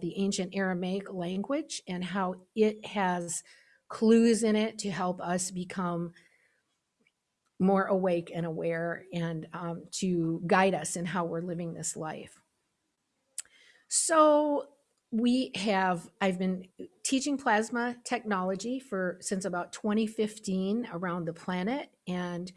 the ancient Aramaic language and how it has clues in it to help us become more awake and aware and um, to guide us in how we're living this life. So we have, I've been teaching plasma technology for since about 2015 around the planet. And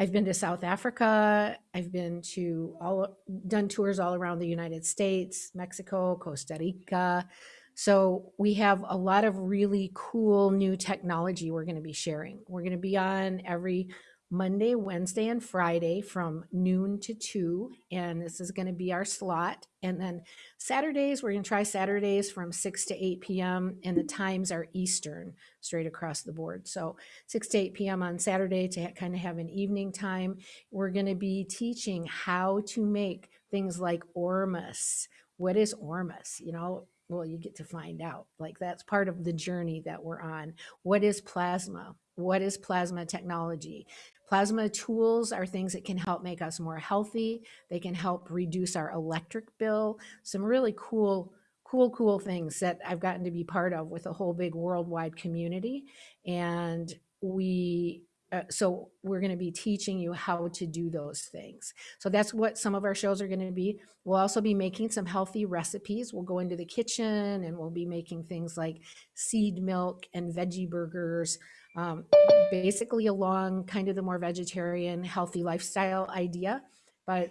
I've been to South Africa. I've been to all, done tours all around the United States, Mexico, Costa Rica. So we have a lot of really cool new technology we're going to be sharing. We're going to be on every Monday, Wednesday, and Friday from noon to 2. And this is going to be our slot. And then Saturdays, we're going to try Saturdays from 6 to 8 p.m. And the times are Eastern, straight across the board. So 6 to 8 p.m. on Saturday to kind of have an evening time. We're going to be teaching how to make things like Ormus. What is Ormus? You know, well, you get to find out. Like that's part of the journey that we're on. What is plasma? What is plasma technology? Plasma tools are things that can help make us more healthy. They can help reduce our electric bill. Some really cool, cool, cool things that I've gotten to be part of with a whole big worldwide community. And we uh, so we're going to be teaching you how to do those things. So that's what some of our shows are going to be. We'll also be making some healthy recipes. We'll go into the kitchen and we'll be making things like seed milk and veggie burgers, um, basically along kind of the more vegetarian, healthy lifestyle idea. But,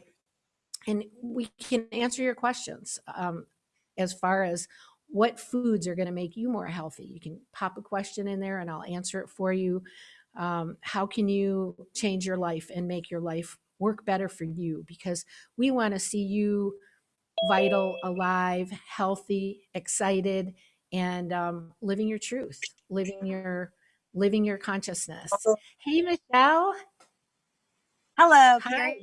and we can answer your questions um, as far as what foods are going to make you more healthy. You can pop a question in there and I'll answer it for you. Um, how can you change your life and make your life work better for you? Because we want to see you vital, alive, healthy, excited, and um, living your truth, living your living your consciousness. Hey, Michelle. Hello. Hi.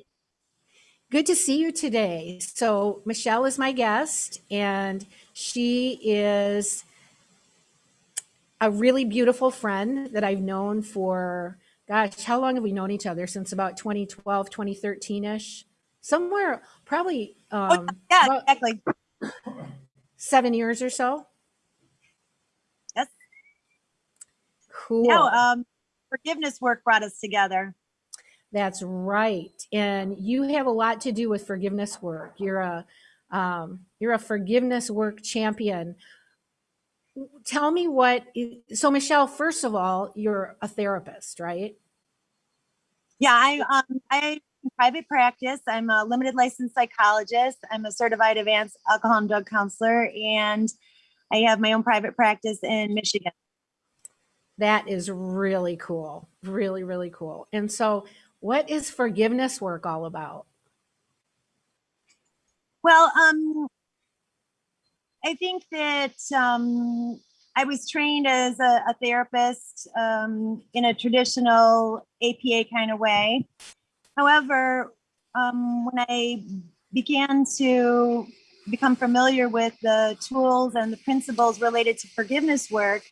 Good to see you today. So Michelle is my guest, and she is a really beautiful friend that I've known for, gosh, how long have we known each other? Since about 2012, 2013-ish? Somewhere, probably um, yeah, exactly. seven years or so. Cool. No, um, forgiveness work brought us together. That's right. And you have a lot to do with forgiveness work. You're a um, you're a forgiveness work champion tell me what so michelle first of all you're a therapist right yeah i um i private practice i'm a limited licensed psychologist i'm a certified advanced alcohol and drug counselor and i have my own private practice in michigan that is really cool. Really really cool. And so what is forgiveness work all about? Well um I think that um, I was trained as a, a therapist um, in a traditional APA kind of way. However, um, when I began to become familiar with the tools and the principles related to forgiveness work,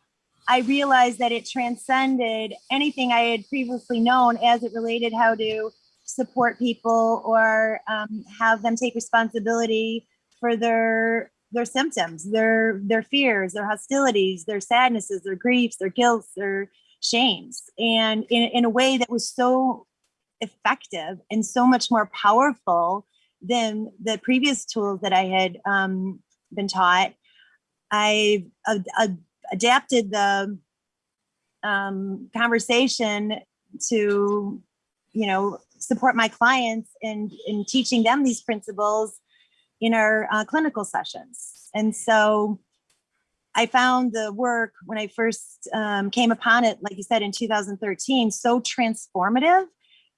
I realized that it transcended anything I had previously known as it related how to support people or um, have them take responsibility for their their symptoms, their their fears, their hostilities, their sadnesses, their griefs, their guilt, their shames, and in, in a way that was so effective and so much more powerful than the previous tools that I had um, been taught. I uh, uh, adapted the um, conversation to, you know, support my clients in, in teaching them these principles in our uh, clinical sessions. And so I found the work when I first um, came upon it, like you said, in 2013, so transformative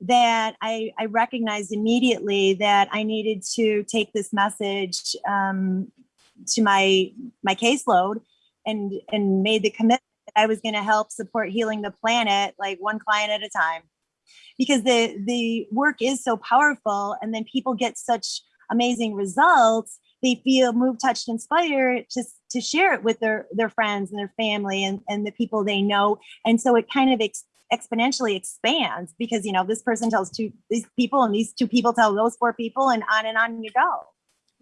that I, I recognized immediately that I needed to take this message um, to my my caseload and and made the commitment that I was going to help support healing the planet like one client at a time because the the work is so powerful and then people get such amazing results, they feel moved, touched, inspired just to share it with their, their friends and their family and, and the people they know. And so it kind of ex exponentially expands because, you know, this person tells two, these people and these two people tell those four people and on and on you go.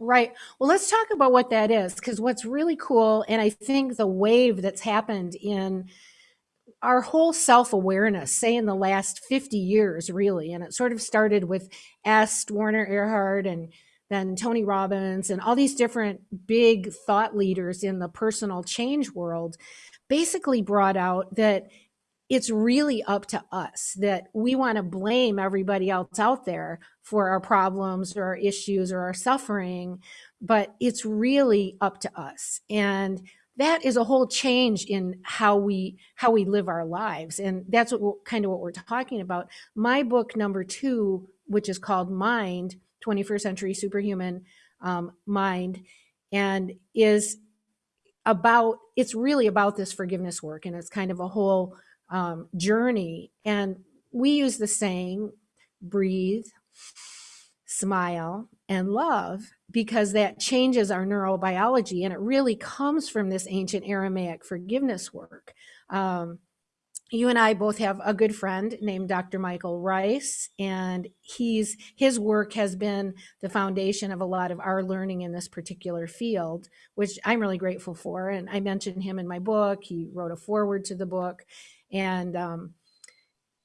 Right. Well, let's talk about what that is because what's really cool, and I think the wave that's happened in our whole self awareness, say in the last 50 years, really, and it sort of started with Est, Werner Erhard, and then Tony Robbins, and all these different big thought leaders in the personal change world basically brought out that it's really up to us that we want to blame everybody else out there for our problems or our issues or our suffering but it's really up to us. And that is a whole change in how we how we live our lives. And that's what kind of what we're talking about. My book number two which is called mind 21st century superhuman um, mind and is about it's really about this forgiveness work. And it's kind of a whole um, journey. And we use the saying, breathe, smile, and love because that changes our neurobiology. And it really comes from this ancient Aramaic forgiveness work. Um, you and I both have a good friend named Dr. Michael Ryce, and he's his work has been the foundation of a lot of our learning in this particular field, which I'm really grateful for. And I mentioned him in my book. He wrote a foreword to the book, and um,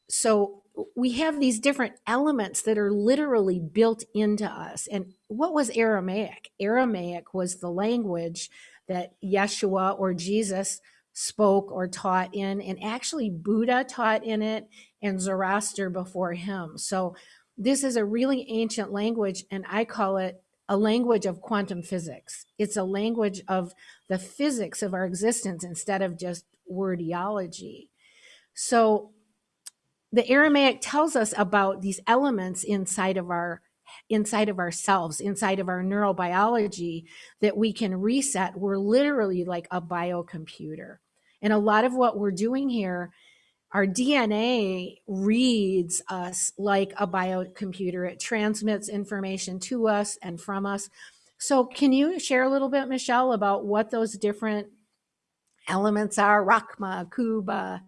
so we have these different elements that are literally built into us. And what was Aramaic? Aramaic was the language that Yeshua or Jesus spoke or taught in, and actually Buddha taught in it and Zoroaster before him. So this is a really ancient language, and I call it a language of quantum physics. It's a language of the physics of our existence instead of just wordiology. So the Aramaic tells us about these elements inside of our inside of ourselves, inside of our neurobiology that we can reset. We're literally like a biocomputer. And a lot of what we're doing here, our DNA reads us like a biocomputer. It transmits information to us and from us. So can you share a little bit, Michelle, about what those different elements are? Rachma, Kuba,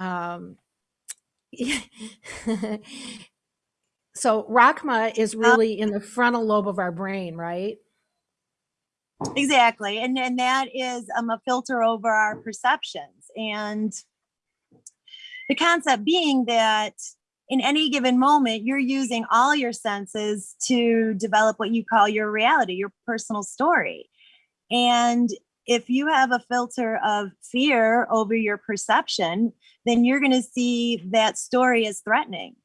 um, so Rachma is really in the frontal lobe of our brain, right? Exactly. And, and that is um, a filter over our perceptions. And the concept being that in any given moment, you're using all your senses to develop what you call your reality, your personal story. And if you have a filter of fear over your perception, then you're going to see that story as threatening.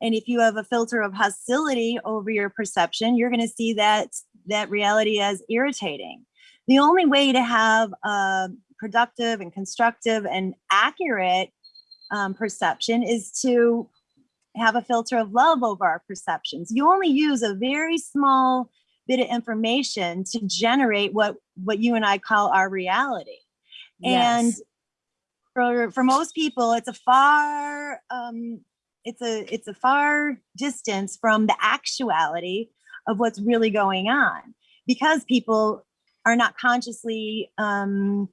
And if you have a filter of hostility over your perception, you're going to see that that reality as irritating. The only way to have a productive and constructive and accurate um, perception is to have a filter of love over our perceptions. You only use a very small bit of information to generate what what you and I call our reality. Yes. And for for most people, it's a far um, it's a it's a far distance from the actuality of what's really going on because people are not consciously um,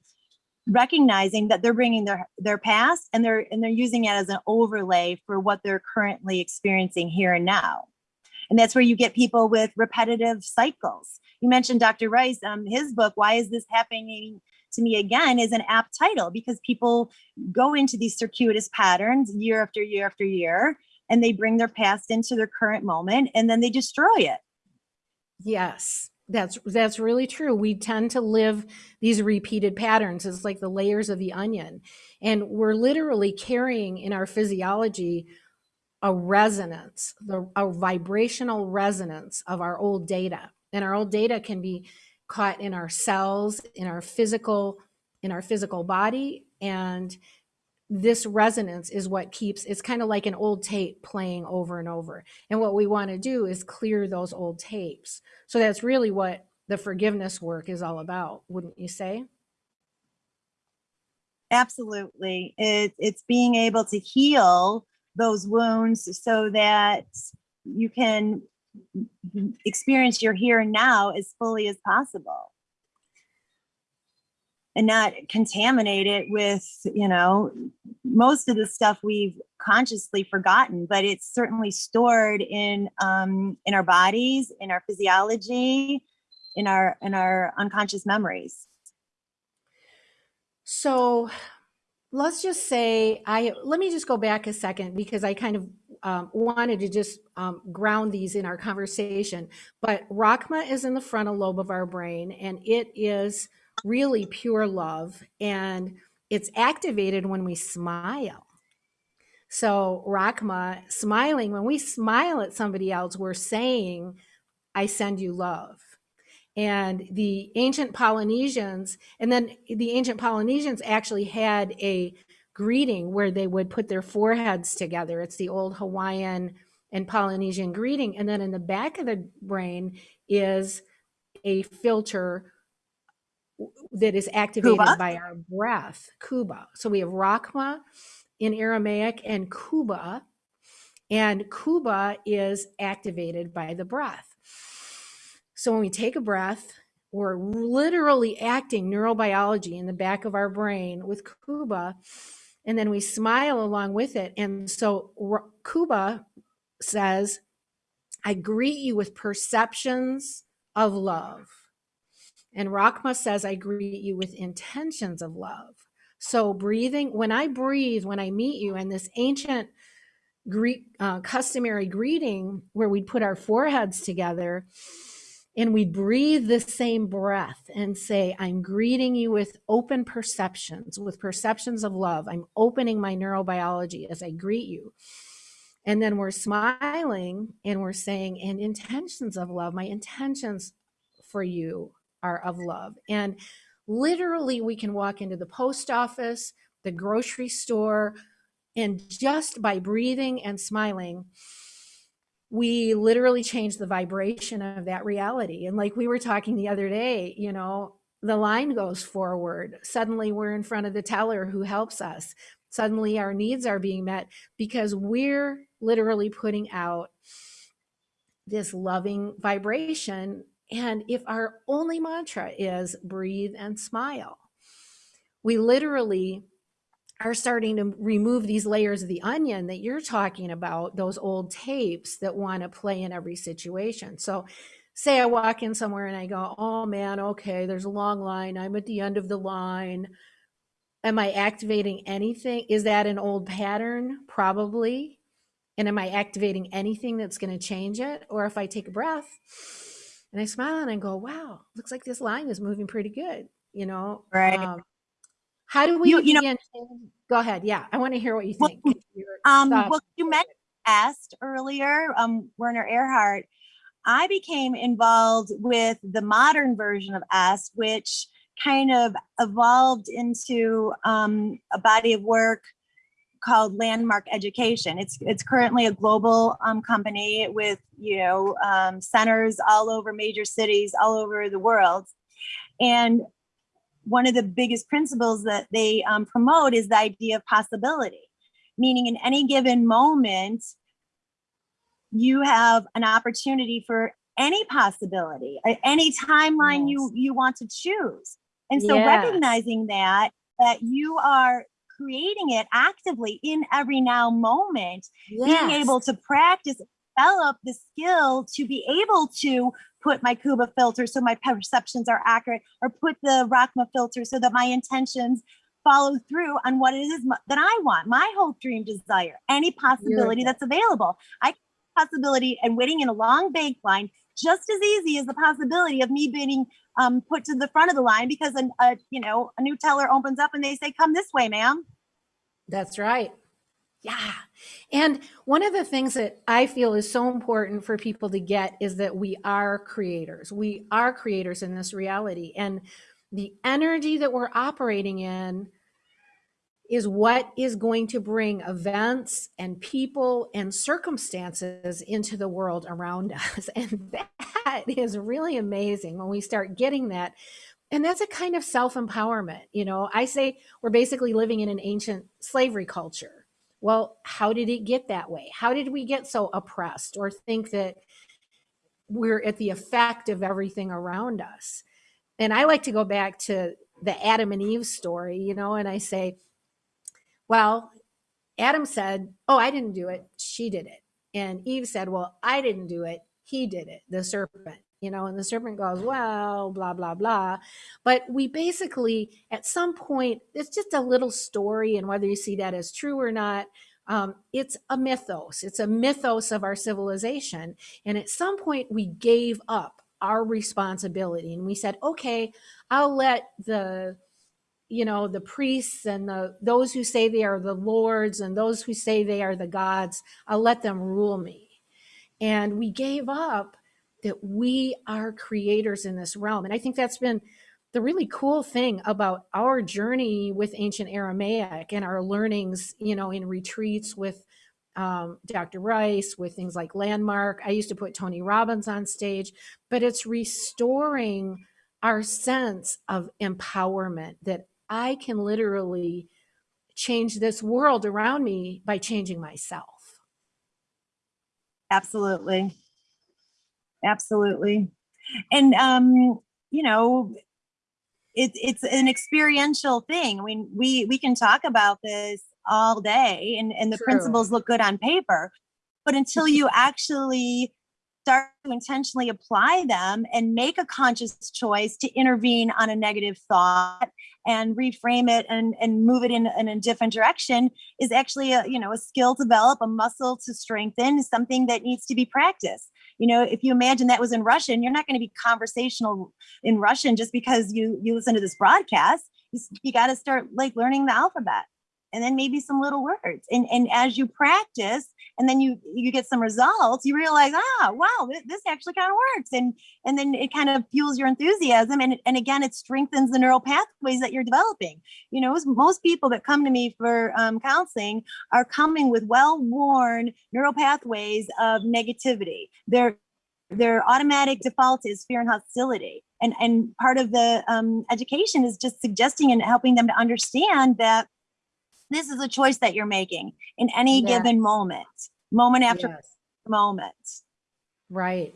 recognizing that they're bringing their their past and they're and they're using it as an overlay for what they're currently experiencing here and now and that's where you get people with repetitive cycles. You mentioned Dr. Ryce um, his book, Why is This Happening to Me Again, is an apt title because people go into these circuitous patterns year after year after year, and they bring their past into their current moment and then they destroy it. Yes. That's that's really true. We tend to live these repeated patterns. It's like the layers of the onion. And we're literally carrying in our physiology a resonance, the, a vibrational resonance of our old data. And our old data can be caught in our cells, in our physical, in our physical body. And this resonance is what keeps, it's kind of like an old tape playing over and over. And what we want to do is clear those old tapes. So that's really what the forgiveness work is all about, wouldn't you say? Absolutely. It, it's being able to heal those wounds so that you can experience your here and now as fully as possible and not contaminate it with you know most of the stuff we've consciously forgotten but it's certainly stored in um in our bodies in our physiology in our in our unconscious memories. So let's just say I let me just go back a second because I kind of um, wanted to just um, ground these in our conversation. But Rachma is in the frontal lobe of our brain, and it is really pure love, and it's activated when we smile. So Rachma, smiling, when we smile at somebody else, we're saying, I send you love. And the ancient Polynesians, and then the ancient Polynesians actually had a greeting where they would put their foreheads together. It's the old Hawaiian and Polynesian greeting. And then in the back of the brain is a filter that is activated by our breath, Kuba. So we have Rachma in Aramaic and Kuba. And Kuba is activated by the breath. So when we take a breath, we're literally acting neurobiology in the back of our brain with Kuba, and then we smile along with it. And so Kuba says, I greet you with perceptions of love. And Rachma says, I greet you with intentions of love. So breathing, when I breathe, when I meet you, and this ancient Greek uh, customary greeting where we'd put our foreheads together, and we breathe the same breath and say, I'm greeting you with open perceptions, with perceptions of love. I'm opening my neurobiology as I greet you. And then we're smiling and we're saying, and intentions of love, my intentions for you are of love. And literally, we can walk into the post office, the grocery store, and just by breathing and smiling, we literally change the vibration of that reality. And like we were talking the other day, you know, the line goes forward. Suddenly we're in front of the teller who helps us. Suddenly our needs are being met because we're literally putting out this loving vibration. And if our only mantra is breathe and smile, we literally are starting to remove these layers of the onion that you're talking about, those old tapes that want to play in every situation. So, say I walk in somewhere and I go, oh man, okay, there's a long line. I'm at the end of the line. Am I activating anything? Is that an old pattern? Probably. And am I activating anything that's going to change it? Or if I take a breath and I smile and I go, wow, looks like this line is moving pretty good, you know? Right. Um, how do we You- you know- go ahead. Yeah, I want to hear what you think. Your Um, well, you mentioned Est earlier, um, Werner Erhard. I became involved with the modern version of Est, which kind of evolved into um, a body of work called Landmark Education. It's it's currently a global um, company with you know um, centers all over major cities all over the world, and one of the biggest principles that they um, promote is the idea of possibility, meaning in any given moment, you have an opportunity for any possibility, any timeline you you want to choose. And so Yes. recognizing that that you are creating it actively in every now moment, being able to practice, develop the skill to be able to put my Kuba filter so my perceptions are accurate, or put the Rachma filter so that my intentions follow through on what it is that I want, my hope, dream, desire, any possibility that's available. I possibility and waiting in a long bank line just as easy as the possibility of me being um, put to the front of the line because a, a you know a new teller opens up and they say, "Come this way, ma'am." That's right. Yeah. And one of the things that I feel is so important for people to get is that we are creators. We are creators in this reality. And the energy that we're operating in is what is going to bring events and people and circumstances into the world around us. And that is really amazing when we start getting that. And that's a kind of self empowerment. You know, I say we're basically living in an ancient slavery culture. Well, how did it get that way? How did we get so oppressed or think that we're at the effect of everything around us? And I like to go back to the Adam and Eve story, you know, and I say, well, Adam said, Oh, I didn't do it. She did it. And Eve said, Well, I didn't do it. He did it, the serpent. you know, and the serpent goes, well, blah, blah, blah. But we basically, at some point, it's just a little story, and whether you see that as true or not, um, it's a mythos. It's a mythos of our civilization. And at some point, we gave up our responsibility and we said, okay, I'll let the you know the priests and the those who say they are the lords and those who say they are the gods i'll let them rule me. And we gave up that we are creators in this realm. And i think that's been the really cool thing about our journey with ancient aramaic and our learnings you know in retreats with um, dr Ryce with things like landmark. I used to put tony robbins on stage but it's restoring our sense of empowerment that I can literally change this world around me by changing myself. Absolutely. Absolutely. And, um, you know, it, it's an experiential thing. I mean, we, we can talk about this all day and, and the True. principles look good on paper, but until you actually start to intentionally apply them and make a conscious choice to intervene on a negative thought and reframe it and, and move it in, in a different direction is actually a you know a skill to develop a muscle to strengthen something that needs to be practiced. You know if you imagine that was in russian you're not going to be conversational in russian just because you you listen to this broadcast. You, you got to start like learning the alphabet and then maybe some little words. And, and as you practice and then you, you get some results, you realize, ah, wow, this, actually kind of works. And, and then it kind of fuels your enthusiasm. And, and again, it strengthens the neural pathways that you're developing. You know, most people that come to me for um, counseling are coming with well-worn neural pathways of negativity. Their, their automatic default is fear and hostility. And, and part of the um, education is just suggesting and helping them to understand that this is a choice that you're making in any yeah. given moment, moment after yes. moment. Right.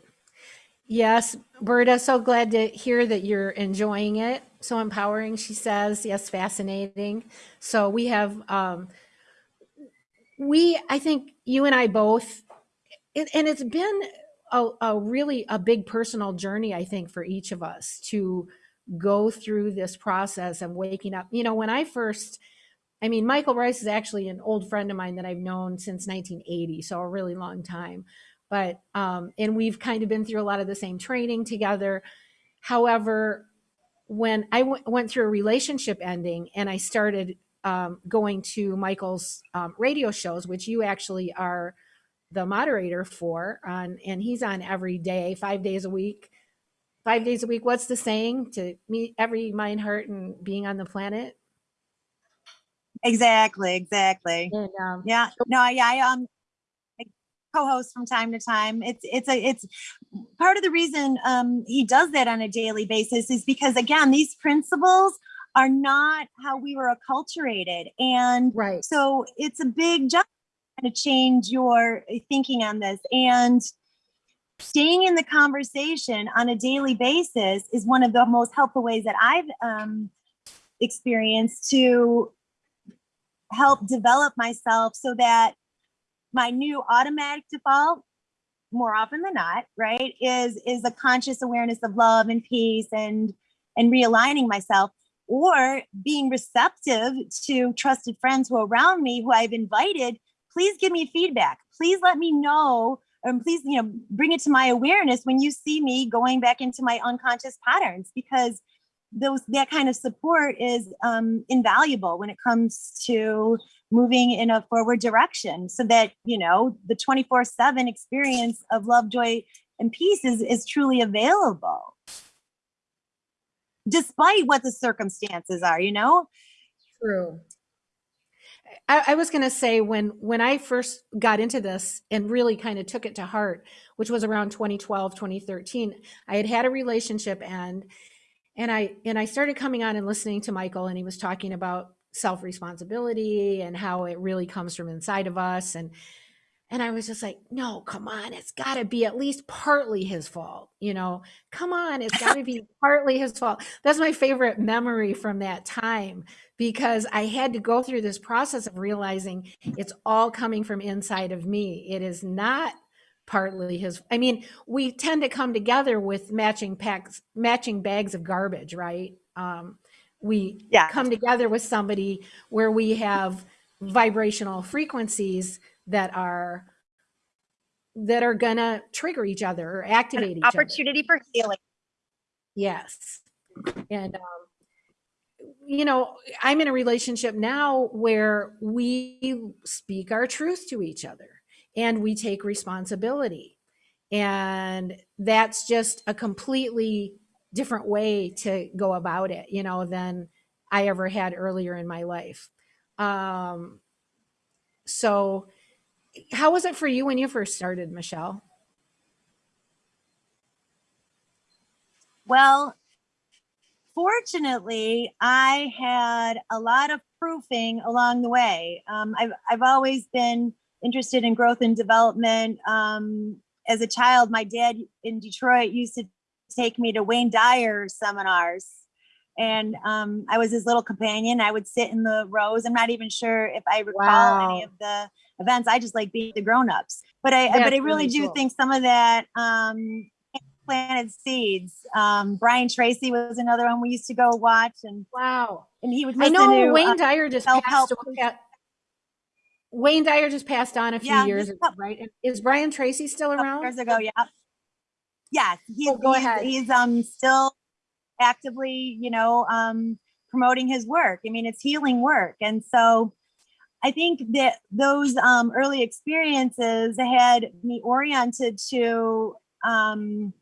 Yes, Berta, so glad to hear that you're enjoying it. So empowering, she says. Yes, fascinating. So we have, um, we, I think you and I both, it, and it's been a, a really a big personal journey, I think, for each of us to go through this process of waking up. You know, when I first, I mean, Michael Ryce is actually an old friend of mine that I've known since 1980, so a really long time. But, um, and we've kind of been through a lot of the same training together. However, when I went through a relationship ending and I started um, going to Michael's um, radio shows, which you actually are the moderator for, on, and he's on every day, five days a week. Five days a week. What's the saying? To meet every mind, heart, and being on the planet. Exactly, exactly. And, um, yeah, no, yeah, I um co-host from time to time. It's it's a it's part of the reason um he does that on a daily basis is because again, these principles are not how we were acculturated. And right. so it's a big job to change your thinking on this. And staying in the conversation on a daily basis is one of the most helpful ways that I've um, experienced to help develop myself so that my new automatic default more often than not right is is a conscious awareness of love and peace and and realigning myself or being receptive to trusted friends who are around me who i've invited please give me feedback. Please let me know and please you know bring it to my awareness when you see me going back into my unconscious patterns because those that kind of support is um, invaluable when it comes to moving in a forward direction so that you know the 24 7 experience of love joy and peace is, is truly available. Despite what the circumstances are you know? True. I, I was going to say when when I first got into this and really kind of took it to heart, which was around 2012, 2013, I had had a relationship and and I and I started coming on and listening to Michael, and he was talking about self responsibility and how it really comes from inside of us, and and I was just like, no, come on, it's got to be at least partly his fault, you know. Come on, it's got to be partly his fault. That's my favorite memory from that time because I had to go through this process of realizing it's all coming from inside of me. It is not partly his i mean we tend to come together with matching packs matching bags of garbage right um, we Yeah. come together with somebody where we have vibrational frequencies that are that are gonna trigger each other or activate An each other opportunity for healing. Yes. And, um, you know, I'm in a relationship now where we speak our truth to each other and we take responsibility. And that's just a completely different way to go about it, you know, than I ever had earlier in my life. Um, so, how was it for you when you first started, Michelle? Well, fortunately, I had a lot of proofing along the way. Um, I've, I've always been interested in growth and development. Um, as a child, my dad in Detroit used to take me to Wayne Dyer seminars. And um, I was his little companion. I would sit in the rows. I'm not even sure if I recall any of the events. I just like being the grown-ups. But I, but I really really do cool. think some of that um, planted seeds. Um, Brian Tracy was another one we used to go watch, and Wow. and he would I know to. Wayne uh, Dyer just passed. away. Wayne Dyer just passed on a few Yeah, years ago, right? Is Brian Tracy still around? years ago. Yeah. Yes, he's, Oh, go he's, ahead. he's um still actively, you know, um promoting his work. I mean, it's healing work, and so I think that those um early experiences had me oriented to um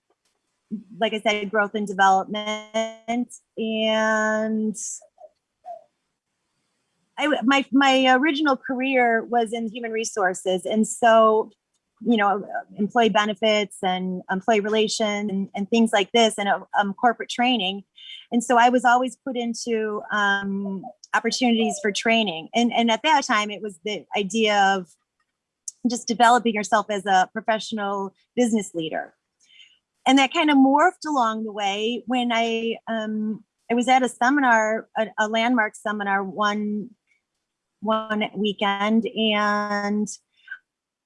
like I said, growth and development, and I my my original career was in human resources, and so you know employee benefits and employee relations and, and things like this, and um, corporate training, and so I was always put into um, opportunities for training, and and at that time it was the idea of just developing yourself as a professional business leader. And that kind of morphed along the way when I um, I was at a seminar, a, a landmark seminar one one weekend, and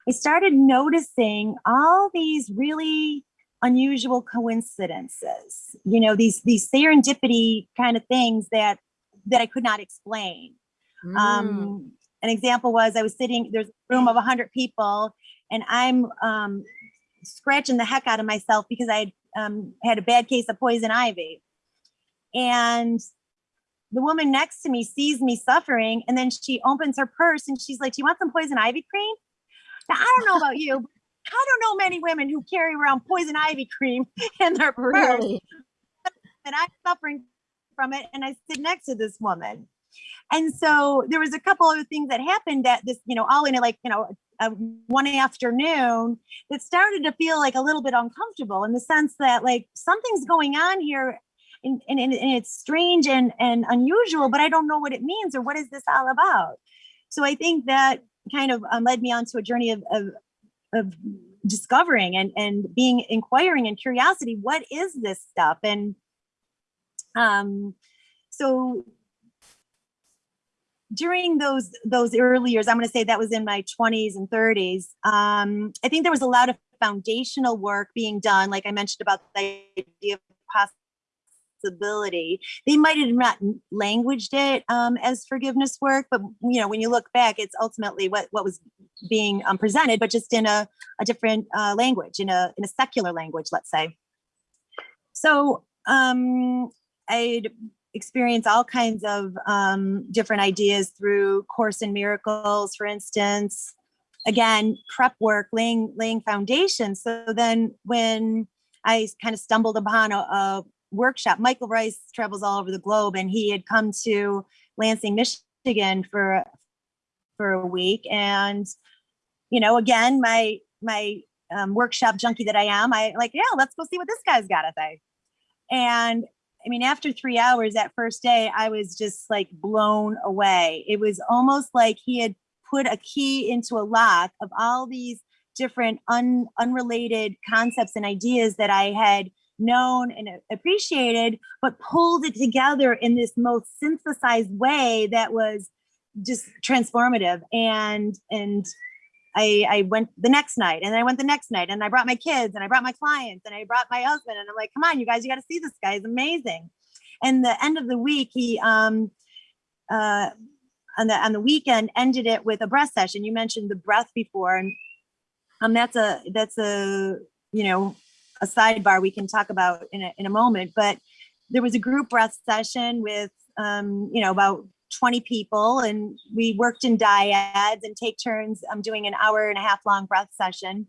I started noticing all these really unusual coincidences. You know, these these serendipity kind of things that that I could not explain. Mm. Um, an example was I was sitting, there's a room of 100 people, and I'm um, scratching the heck out of myself because I um, had a bad case of poison ivy. And the woman next to me sees me suffering, and then she opens her purse and she's like, Do you want some poison ivy cream? Now, I don't know about you. but I don't know many women who carry around poison ivy cream in their purse really? and I'm suffering from it. And I sit next to this woman. And so there was a couple other things that happened that this, you know, all in it, like, you know, uh, one afternoon that started to feel like a little bit uncomfortable in the sense that like something's going on here and, and, and it's strange and, and unusual, but I don't know what it means or what is this all about. So I think that kind of um, led me onto a journey of, of, of discovering and, and being inquiring and curiosity. What is this stuff? And um, so during those those early years, I'm going to say that was in my 20s and 30s. Um, I think there was a lot of foundational work being done, like I mentioned about the idea of possibility. They might have not languaged it um, as forgiveness work, but you know, when you look back, it's ultimately what what was being um, presented, but just in a, a different uh, language, in a in a secular language, let's say. So um, I'd experience all kinds of um, different ideas through Course in Miracles, for instance. Again, prep work, laying laying foundations. So then, when I kind of stumbled upon a, a workshop, Michael Ryce travels all over the globe, and he had come to Lansing, Michigan for for a week, and you know, again, my my um, workshop junkie that I am, I like, yeah, let's go see what this guy's got to say. And I mean, after three hours that first day, I was just like blown away. It was almost like he had put a key into a lock of all these different un, unrelated concepts and ideas that I had known and appreciated, but pulled it together in this most synthesized way that was just transformative. And and I, I went the next night and I went the next night and I brought my kids and I brought my clients and I brought my husband and I'm like, come on, you guys, you got to see this guy. He's amazing. And the end of the week, he, um, uh, on the, on the weekend ended it with a breath session. You mentioned the breath before and, um, that's a, that's a, you know, a sidebar we can talk about in a, in a moment, but there was a group breath session with, um, you know, about 20 people and we worked in dyads and take turns um, doing an hour and a half long breath session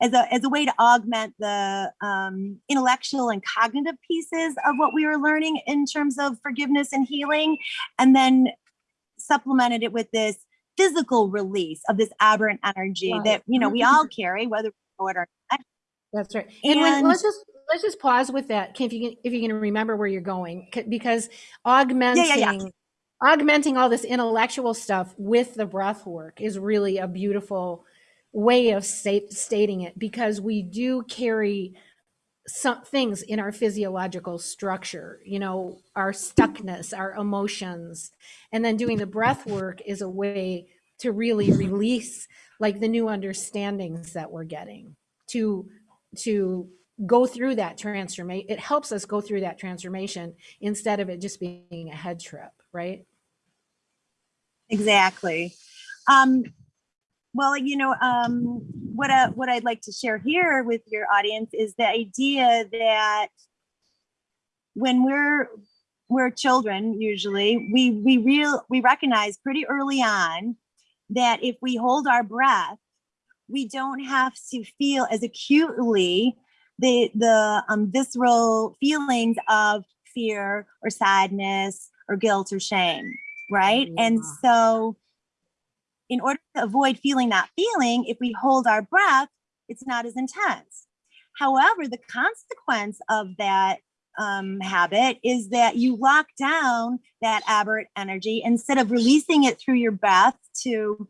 as a, as a way to augment the um, intellectual and cognitive pieces of what we were learning in terms of forgiveness and healing. And then supplemented it with this physical release of this aberrant energy that, you know, we all carry, whether we know it or not. That's right. And, when, let's just let's just pause with that, if you can if you can remember where you're going, because augmenting augmenting all this intellectual stuff with the breath work is really a beautiful way of state, stating it because we do carry some things in our physiological structure, you know, our stuckness, our emotions, and then doing the breath work is a way to really release like the new understandings that we're getting to to go through that transformation it helps us go through that transformation instead of it just being a head trip right Exactly. Um, well, you know, um, what I, what I'd like to share here with your audience is the idea that when we're we're children, usually we we real we recognize pretty early on that if we hold our breath, we don't have to feel as acutely the the um, visceral feelings of fear or sadness or guilt or shame right? And so, in order to avoid feeling that feeling, if we hold our breath, it's not as intense. However, the consequence of that um, habit is that you lock down that aberrant energy instead of releasing it through your breath to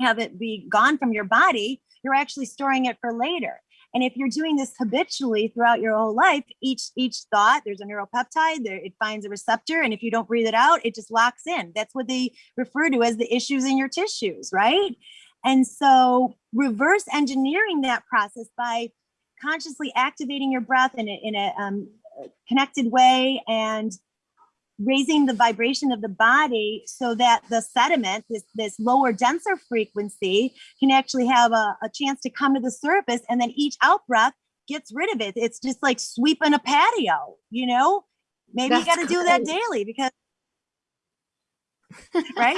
have it be gone from your body, you're actually storing it for later. And if you're doing this habitually throughout your whole life, each each thought, there's a neuropeptide, there it finds a receptor, and if you don't breathe it out, it just locks in. That's what they refer to as the issues in your tissues, right? And so reverse engineering that process by consciously activating your breath in a, in a um, connected way and raising the vibration of the body so that the sediment, this, this lower, denser frequency, can actually have a, a chance to come to the surface. And then each out breath gets rid of it. It's just like sweeping a patio, you know? Maybe you got to do that daily because, right?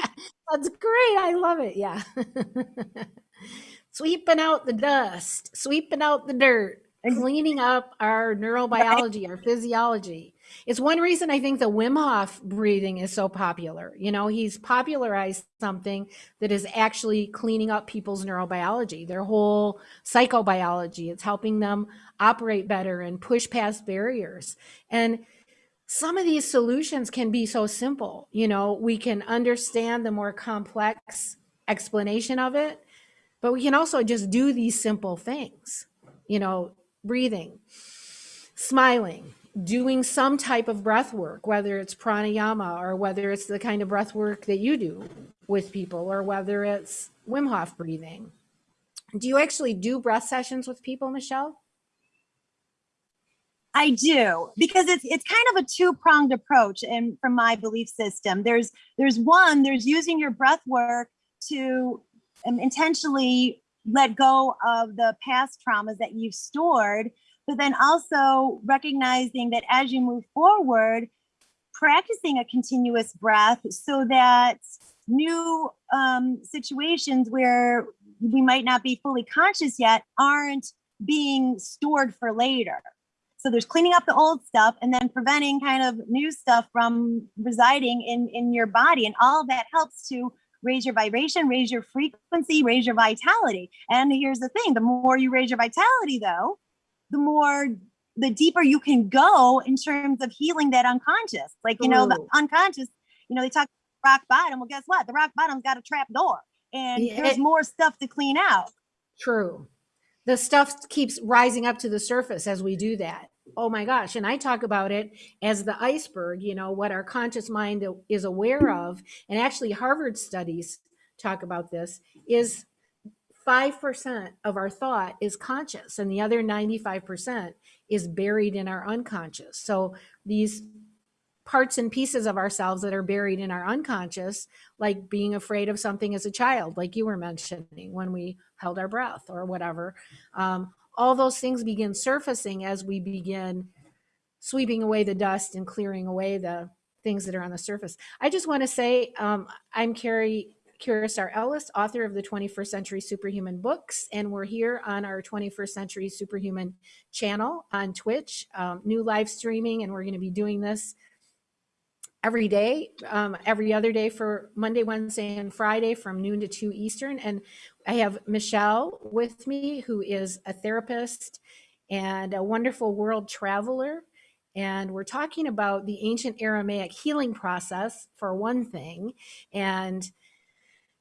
that's great i love it yeah sweeping out the dust sweeping out the dirt cleaning up our neurobiology our physiology it's one reason i think the wim hof breathing is so popular you know he's popularized something that is actually cleaning up people's neurobiology their whole psychobiology it's helping them operate better and push past barriers and some of these solutions can be so simple. You know, we can understand the more complex explanation of it, but we can also just do these simple things. You know, breathing, smiling, doing some type of breath work, whether it's pranayama or whether it's the kind of breath work that you do with people or whether it's Wim Hof breathing. Do you actually do breath sessions with people, Michelle? I do because it's it's kind of a two pronged approach, and from my belief system, there's there's one there's using your breath work to um, intentionally let go of the past traumas that you've stored, but then also recognizing that as you move forward, practicing a continuous breath so that new um, situations where we might not be fully conscious yet aren't being stored for later. So there's cleaning up the old stuff and then preventing kind of new stuff from residing in, in your body. And all that helps to raise your vibration, raise your frequency, raise your vitality. And here's the thing, the more you raise your vitality though, the more the deeper you can go in terms of healing that unconscious. Like, you know, the unconscious, you know, they talk rock bottom. Well, guess what? The rock bottom's got a trap door and Yeah, there's it- more stuff to clean out. True. The stuff keeps rising up to the surface as we do that. Oh my gosh. And I talk about it as the iceberg, you know, what our conscious mind is aware of. And actually, Harvard studies talk about this is 5% of our thought is conscious and the other 95% is buried in our unconscious. So these parts and pieces of ourselves that are buried in our unconscious, like being afraid of something as a child, like you were mentioning when we held our breath or whatever. Um, all those things begin surfacing as we begin sweeping away the dust and clearing away the things that are on the surface. I just want to say um, I'm Carrie Curacao Ellis, author of the 21st Century Superhuman books, and we're here on our 21st Century Superhuman channel on Twitch, um, new live streaming, and we're going to be doing this every day, um, every other day for Monday, Wednesday, and Friday from noon to 2 Eastern. And I have Michelle with me, who is a therapist and a wonderful world traveler. And we're talking about the ancient Aramaic healing process, for one thing, and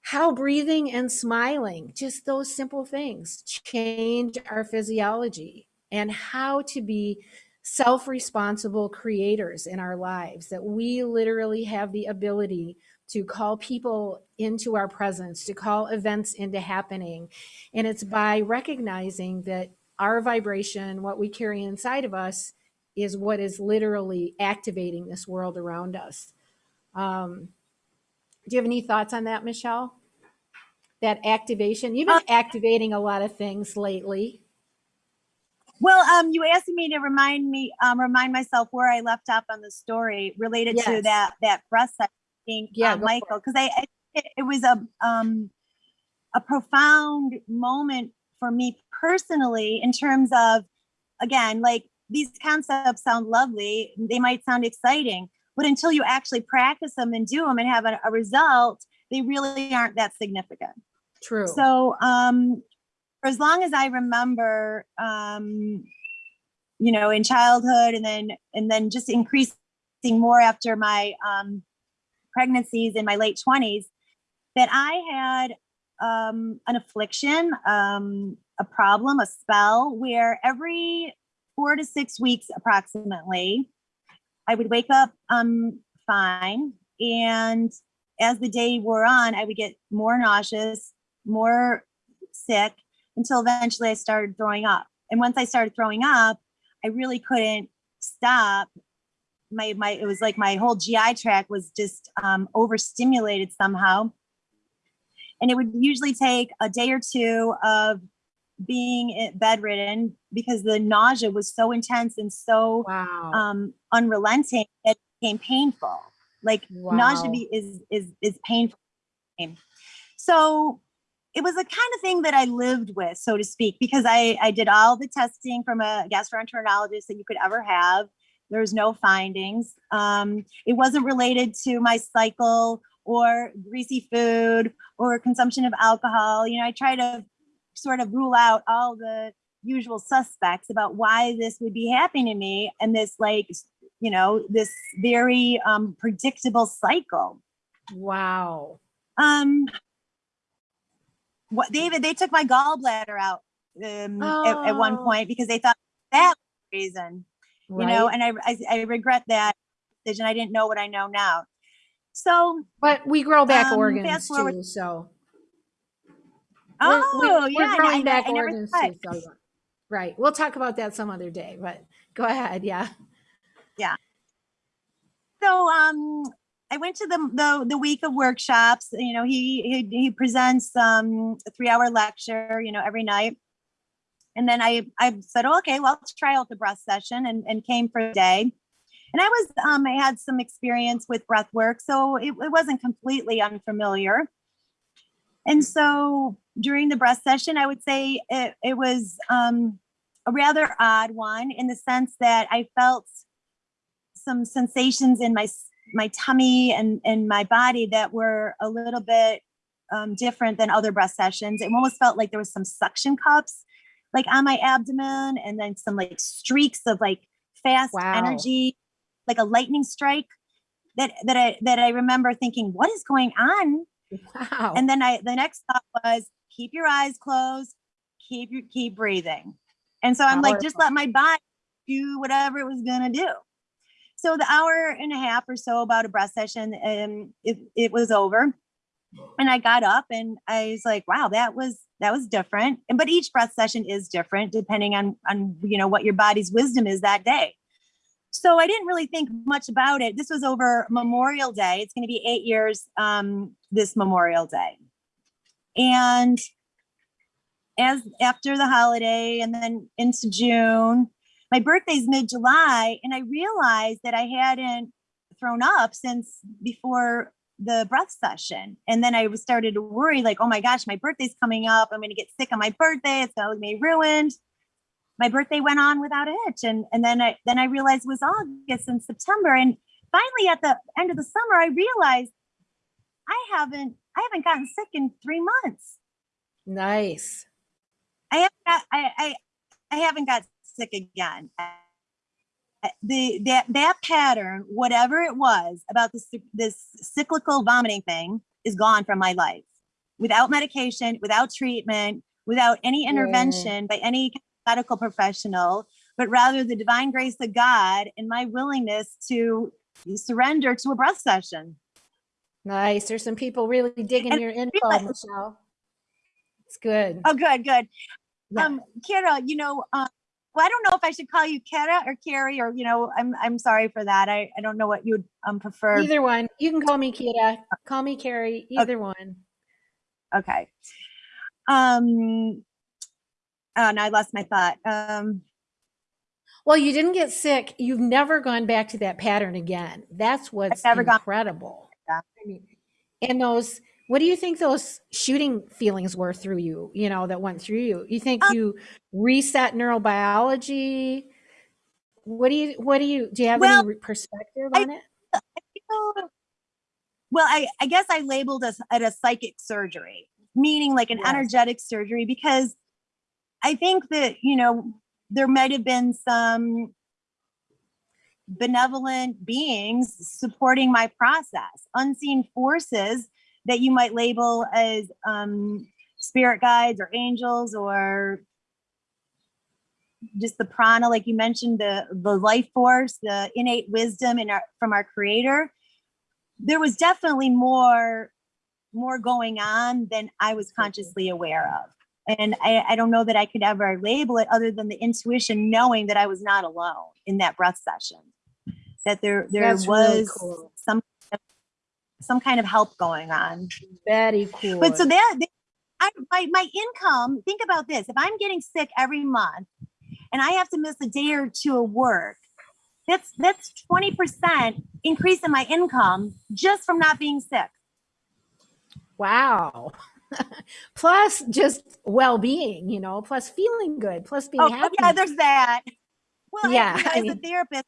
how breathing and smiling, just those simple things, change our physiology, and how to be self responsible creators in our lives, that we literally have the ability to call people into our presence, to call events into happening. And it's by recognizing that our vibration, what we carry inside of us, is what is literally activating this world around us. Um, do you have any thoughts on that, Michelle? That activation? You've been Uh, activating a lot of things lately. Well, um, you asked me to remind me, um, remind myself where I left off on the story related to that, that breast thing, Yeah, uh, Michael, because I, I it, it was a, um, a profound moment for me personally in terms of, again, like these concepts sound lovely, they might sound exciting, but until you actually practice them and do them and have a, a result, they really aren't that significant. True. So, um, for as long as I remember, um, you know, in childhood and then, and then just increasing more after my, um, pregnancies in my late twenties, that I had, um, an affliction, um, a problem, a spell where every four to six weeks approximately, I would wake up, um, fine. And as the day wore on, I would get more nauseous, more sick until eventually I started throwing up. And once I started throwing up, I really couldn't stop. My my it was like my whole GI tract was just um, overstimulated somehow. And it would usually take a day or two of being bedridden because the nausea was so intense and so wow. um, unrelenting that it became painful. Like nausea Wow. be, is is is painful. So it was a kind of thing that I lived with, so to speak, because I I did all the testing from a gastroenterologist that you could ever have. There was no findings. Um, it wasn't related to my cycle or greasy food or consumption of alcohol. You know, I try to sort of rule out all the usual suspects about why this would be happening to me and this like you know this very um predictable cycle wow. um what david they took my gallbladder out um at, at one Oh. point because they thought that was the reason you know and I, I i regret that decision i didn't know what i know now so But we grow back um, organs too, so oh we're, we're, yeah we're I- growing I, back I never organs thought- too. So right. We'll talk about that some other day. But go ahead. Yeah. Yeah. so um I went to the, the the week of workshops. You know, he he, he presents um, a three hour lecture. You know, every night, and then I I said, oh, okay, well, let's try out the breath session, and and came for a day. And I was um, I had some experience with breath work, so it, it wasn't completely unfamiliar. And so during the breath session, I would say it, it was um, a rather odd one in the sense that I felt some sensations in my my tummy and and my body that were a little bit um, different than other breath sessions. It almost felt like there was some suction cups like on my abdomen and then some like streaks of like fast Wow. energy, like a lightning strike that that I that I remember thinking, what is going on? Wow. And then I the next thought was keep your eyes closed, keep your keep breathing. And so I'm like, just let my body do whatever it was gonna do. So the hour and a half or so about a breath session, um, it, it was over. and I got up and I was like, wow, that was that was different. And but each breath session is different depending on on you know what your body's wisdom is that day. So I didn't really think much about it. This was over Memorial Day. It's going to be eight years um, this Memorial Day, and as after the holiday and then into June, my birthday's mid July, and I realized that I hadn't thrown up since before the breath session. And then I was started to worry, like, oh my gosh, my birthday's coming up. I'm gonna get sick on my birthday. It's gonna be ruined. My birthday went on without a hitch. And and then I then I realized it was August and September. And finally at the end of the summer, I realized I haven't I haven't gotten sick in three months. Nice. I haven't got, I, I I haven't got sick again. The that that pattern, whatever it was about this this cyclical vomiting thing, is gone from my life. Without medication, without treatment, without any intervention by any medical professional, but rather the divine grace of God and my willingness to surrender to a breath session. Nice. There's some people really digging And your info, Michelle. It's good. Oh, good, good. Yeah. Um, Kira, you know, uh, well, I don't know if I should call you Kira or Carrie, or you know, I'm I'm sorry for that. I I don't know what you would um prefer. Either one. You can call me Kira. Call me Carrie. Either one. Okay. Um. Oh, now I lost my thought. Um. Well, you didn't get sick. You've never gone back to that pattern again. That's what's never gone incredible. back. I mean, and those, what do you think those shooting feelings were through you, you know, that went through you? You think Um, you reset neurobiology? What do you, what do you, do you have Well, any perspective I- on it? Well, I I guess I labeled us at a psychic surgery, meaning like an Yes. energetic surgery, because I think that you know there might have been some benevolent beings supporting my process, unseen forces that you might label as um, spirit guides or angels or just the prana, like you mentioned, the the life force, the innate wisdom in our from our creator. There was definitely more more going on than I was consciously aware of. And I, I don't know that I could ever label it other than the intuition knowing that I was not alone in that breath session. That there there That's really was cool. some some kind of help going on. Very cool. But so that I, my my income. Think about this: if I'm getting sick every month, and I have to miss a day or two of work, that's that's twenty percent increase in my income just from not being sick. wow. plus just well-being, you know, plus feeling good, plus being Oh, happy. yeah, there's that. Well, Yeah, I as mean- a therapist,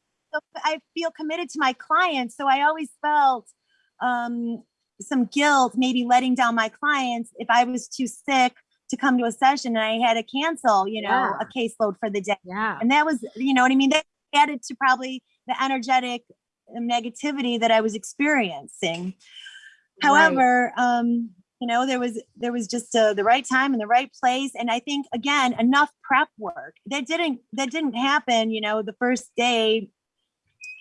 I feel committed to my clients, so I always felt um, some guilt, maybe letting down my clients if I was too sick to come to a session and I had to cancel, you know, Yeah. a caseload for the day. yeah. And that was, you know what I mean? That added to probably the energetic negativity that I was experiencing. Right. However, um, you know, there was there was just uh, the right time and the right place, and I think again enough prep work that didn't that didn't happen. You know, the first day.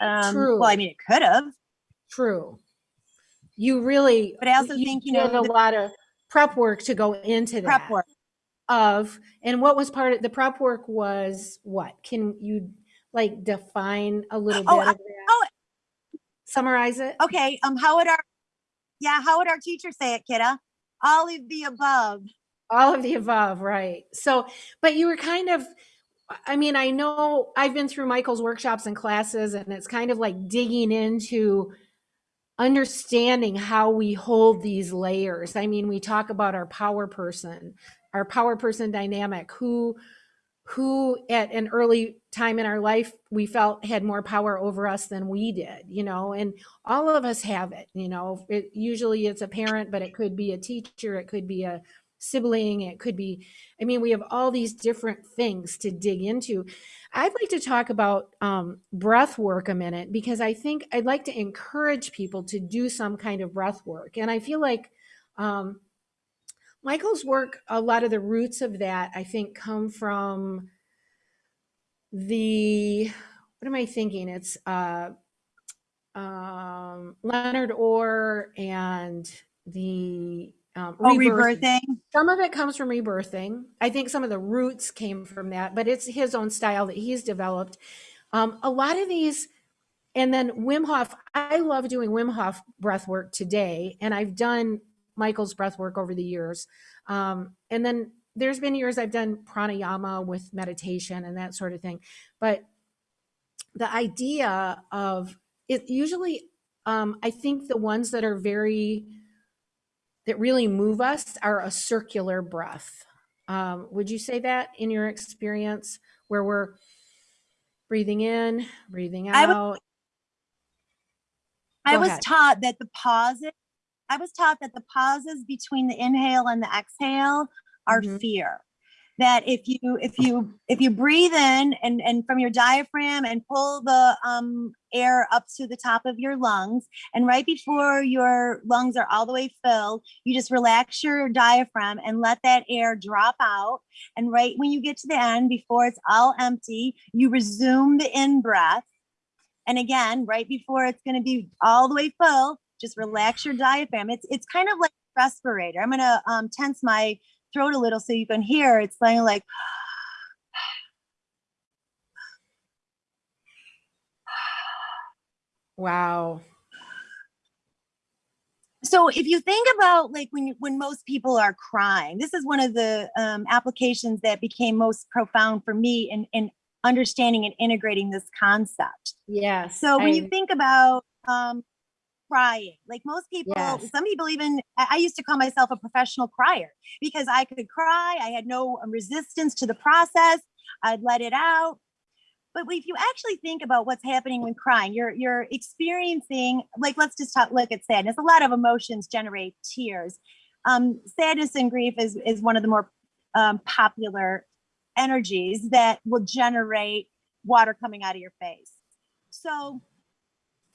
Um, True. well, I mean, it could have, True. You really, but I also think you know a lot of prep work to go into that. prep work. Of and what was part of the prep work was what? Can you like define a little Oh, bit of that? oh. Summarize it. Okay, um, how would our yeah, how would our teacher say it, kidda? All of the above. All of the above, right. So, but you were kind of, I mean, I know I've been through Michael's workshops and classes, and it's kind of like digging into understanding how we hold these layers. I mean, we talk about our power person, our power person dynamic, who who at an early time in our life we felt had more power over us than we did you know and all of us have it you know it, usually it's a parent but it could be a teacher it could be a sibling it could be i mean we have all these different things to dig into. I'd like to talk about um, breath work a minute because i think i'd like to encourage people to do some kind of breath work. And i feel like um, michael's work a lot of the roots of that i think come from the what am i thinking? It's uh um leonard orr and the um, Oh, rebirthing. rebirthing. Some of it comes from rebirthing. I think some of the roots came from that, but it's his own style that he's developed. Um, a lot of these, and then Wim Hof. I love doing Wim Hof breath work today, and I've done Michael's breath work over the years. Um, and then there's been years I've done pranayama with meditation and that sort of thing. But the idea of it usually, um, I think the ones that are very that really move us are a circular breath. Um, would you say that in your experience, where we're breathing in, breathing I would- out? I was taught that the pauses, I was taught that the pauses between the inhale and the exhale are Mhm. fear. That if you if you if you breathe in and and from your diaphragm and pull the um air up to the top of your lungs and right before your lungs are all the way filled you just relax your diaphragm and let that air drop out and right when you get to the end before it's all empty you resume the in breath and again, right before it's going to be all the way full, just relax your diaphragm. It's it's kind of like respirator. I'm going to um, tense my throat a little so you can hear. It's kind of like Wow. so if you think about like when you, when most people are crying, this is one of the um, applications that became most profound for me in in understanding and integrating this concept. Yeah. So when I- you think about um, crying, like most people, Yes. some people even, I used to call myself a professional crier because I could cry. I had no um, resistance to the process. I'd let it out. But if you actually think about what's happening when crying, you're you're experiencing like let's just talk look at sadness. A lot of emotions generate tears. Um, sadness and grief is is one of the more um, popular energies that will generate water coming out of your face. So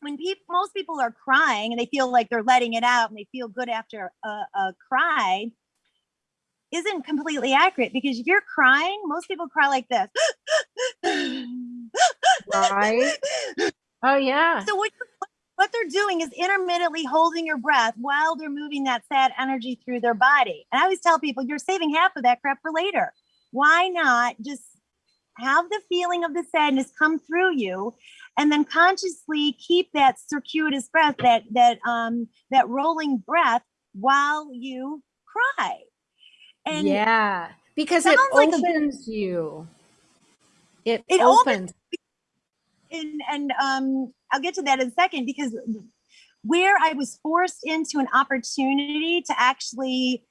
when people most people are crying and they feel like they're letting it out and they feel good after a, a cry isn't completely accurate because if you're crying most people cry like this Right. Oh yeah. so what what they're doing is intermittently holding your breath while they're moving that sad energy through their body and i always tell people you're saving half of that crap for later why not just have the feeling of the sadness come through you and then consciously keep that circuitous breath that that um that rolling breath while you cry and yeah. Because it like a- opens you. It, It opens- opens. and and um I'll get to that in a second because where I was forced into an opportunity to actually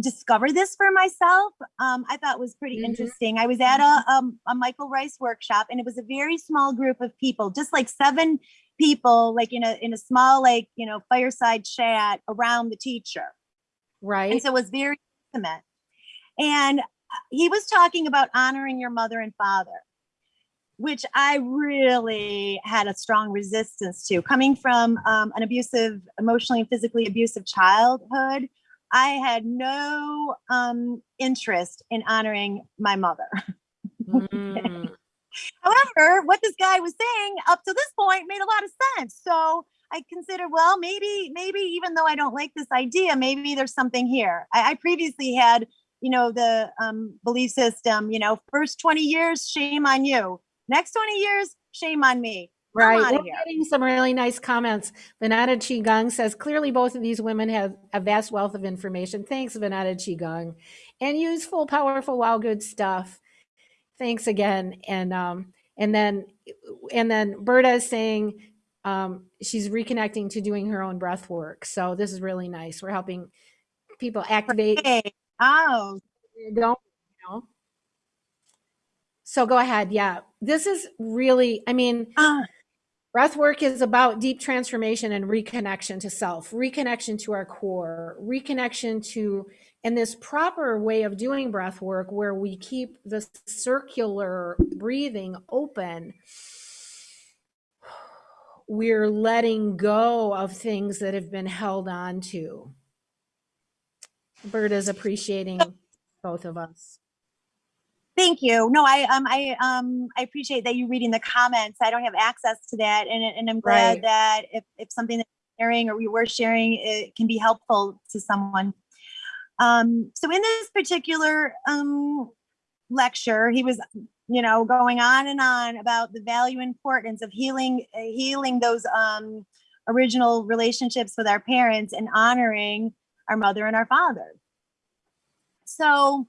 discover this for myself, um, I thought was pretty Mhm. interesting. I was at a um, a Michael Ryce workshop, and it was a very small group of people, just like seven people, like in a in a small like you know fireside chat around the teacher. right. And so it was very intimate. And uh, he was talking about honoring your mother and father, which I really had a strong resistance to. Coming from um, an abusive, emotionally and physically abusive childhood, I had no um, interest in honoring my mother. Mm. However, what this guy was saying up to this point made a lot of sense. So I considered, well, maybe, maybe even though I don't like this idea, maybe there's something here. I, I previously had, you know, the um, belief system, you know, first 20 years, shame on you. Next 20 years, shame on me. Right. We're here. getting some really nice comments. Vanetta Qigong says clearly both of these women have a vast wealth of information. Thanks, Vanetta Qigong. And useful, powerful, wow, good stuff. Thanks again. And um, and then and then Berta is saying um, she's reconnecting to doing her own breath work. So this is really nice. We're helping people activate Hey, oh, don't you know. So go ahead. Yeah. This is really, I mean, uh, Breath work is about deep transformation and reconnection to self, reconnection to our core, reconnection to, and this proper way of doing breath work where we keep the circular breathing open. We're letting go of things that have been held on to. Berta's appreciating both of us. Thank you. No, I um I um I appreciate that you reading the comments. I don't have access to that, and and I'm glad Right. that if if something that you're sharing or we were sharing it can be helpful to someone. Um, so in this particular um, lecture, he was, you know, going on and on about the value importance of healing, uh, healing those um, original relationships with our parents and honoring our mother and our father. So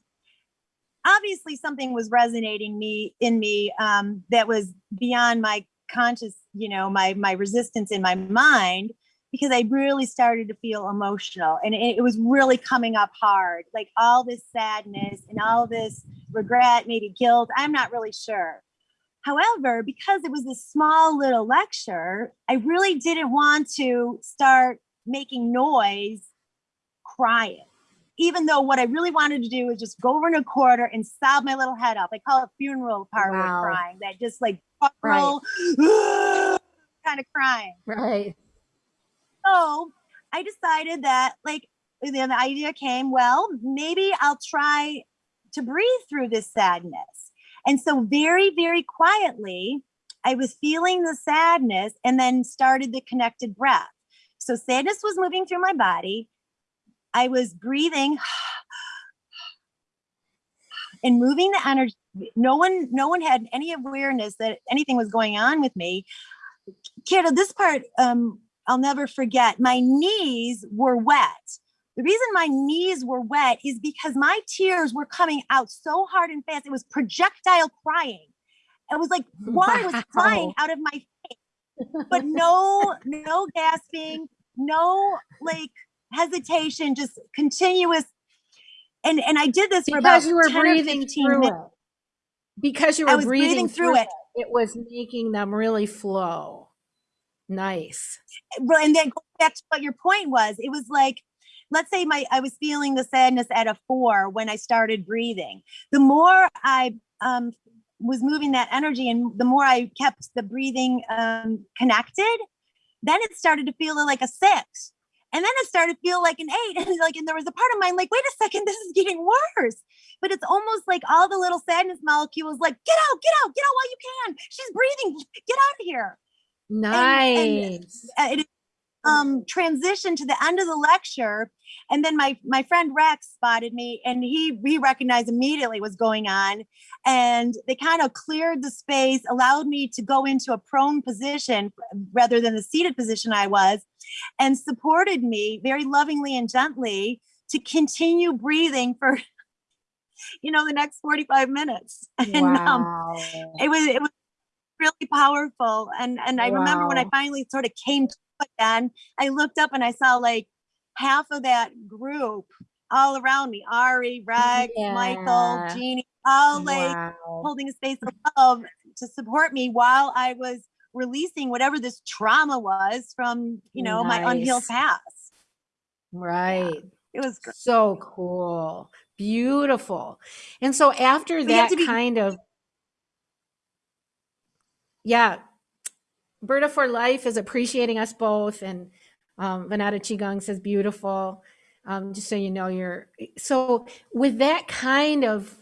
obviously something was resonating me in me um, that was beyond my conscious, you know, my my resistance in my mind because I really started to feel emotional and it, it was really coming up hard, like all this sadness and all this regret, maybe guilt. I'm not really sure. However, because it was a small little lecture, I really didn't want to start making noise crying. Even though what I really wanted to do was just go over in a quarter and sob my little head up. I call it funeral parlor Wow. crying, that just like guttural, kind of crying. Right. So I decided that like then the idea came, well, maybe I'll try to breathe through this sadness. And so very, very quietly, I was feeling the sadness and then started the connected breath. So sadness was moving through my body. I was breathing and moving the energy. No one, no one had any awareness that anything was going on with me. Kira, this part um, I'll never forget. My knees were wet. The reason my knees were wet is because my tears were coming out so hard and fast. It was projectile crying. It was like water was flying out of my face, but no, no gasping, no like hesitation, just continuous. And and I did this for about Because you were 10 breathing 15 through minutes. it. Because you were breathing, breathing through it. It was making them really flow. Nice. And then go back to what your point was. It was like, let's say my I was feeling the sadness at a four when I started breathing. The more I um, was moving that energy, and the more I kept the breathing um, connected, then it started to feel like a six. And then it started to feel like an eight. And like, and there was a part of mine like, wait a second, this is getting worse. But it's almost like all the little sadness molecules like, get out, get out, get out while you can. She's breathing. Get out of here Nice. uh, it um transitioned to the end of the lecture and then my my friend rex spotted me and he he recognized immediately what's going on and they kind of cleared the space allowed me to go into a prone position rather than the seated position i was and supported me very lovingly and gently to continue breathing for you know the next 45 minutes. And um it was it was really powerful and and i remember when i finally sort of came to then i looked up and i saw like half of that group all around me ari reg michael Yeah. jeannie all like wow. holding a space of love to support me while i was releasing whatever this trauma was from you know my unhealed past Right. it was great So cool. Beautiful. And so after We that kind of yeah, Berta for Life is appreciating us both. And um, Vanata Qigong says beautiful. Um, just so you know, you're so with that kind of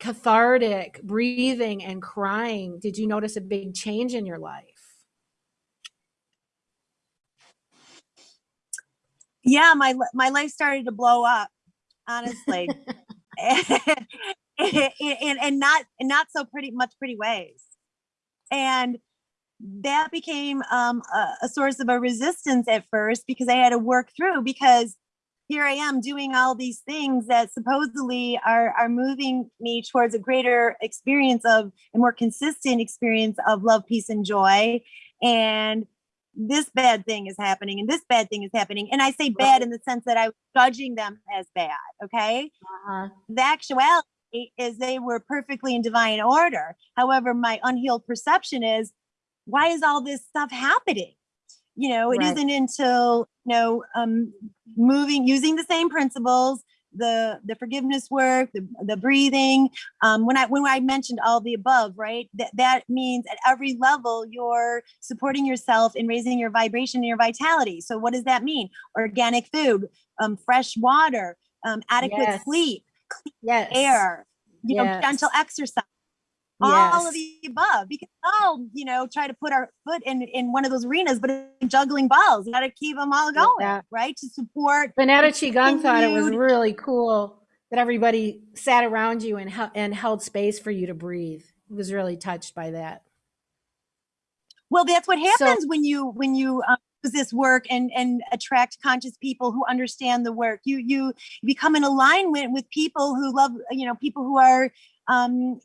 cathartic breathing and crying, did you notice a big change in your life? yeah my my life started to blow up honestly and, and and not and not so pretty much pretty ways and that became um, a, a source of a resistance at first because i had to work through because here i am doing all these things that supposedly are are moving me towards a greater experience of a more consistent experience of love peace and joy and this bad thing is happening and this bad thing is happening and i say bad in the sense that i was judging them as bad okay Uh-huh. the actuality is they were perfectly in divine order. However, my unhealed perception is why is all this stuff happening? You know, it Right. not until you know um, moving using the same principles, the the forgiveness work, the, the breathing. Um, when I when I mentioned all the above, right? That that means at every level you're supporting yourself and raising your vibration and your vitality. So what does that mean? Organic food, um, fresh water, um, adequate Yes. sleep Yes. air, you know, Yes. gentle exercise. All of the above because all you know try to put our foot in in one of those arenas but juggling balls you got to keep them all going Yeah. right to support Banana Qigong thought it was really cool that everybody sat around you and, and held space for you to breathe. He was really touched by that. well that's what So- happens when you when you um, use this work and and attract conscious people who understand the work you you become in alignment with people who love you know people who are um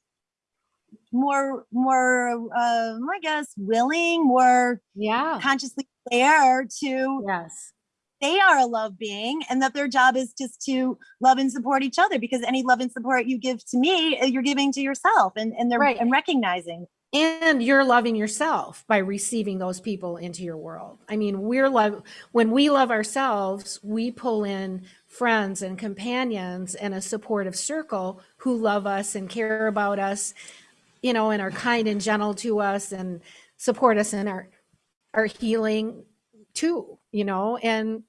more more um i guess willing more Yeah. consciously aware to Yes. they are a love being and that their job is just to love and support each other because any love and support you give to me uh, you're giving to yourself and and they're Right. and recognizing and you're loving yourself by receiving those people into your world i mean we're love when we love ourselves we pull in friends and companions and a supportive circle who love us and care about us you know and are kind and gentle to us and support us in our our healing too you know? And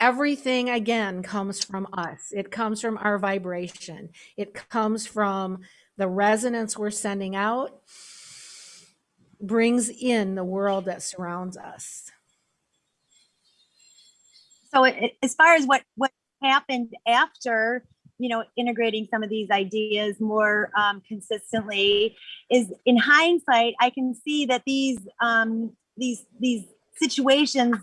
everything again comes from us. It comes from our vibration. It comes from the resonance we're sending out brings in the world that surrounds us. so it, as far as what what happened after you know integrating some of these ideas more um, consistently is in hindsight i can see that these um, these these situations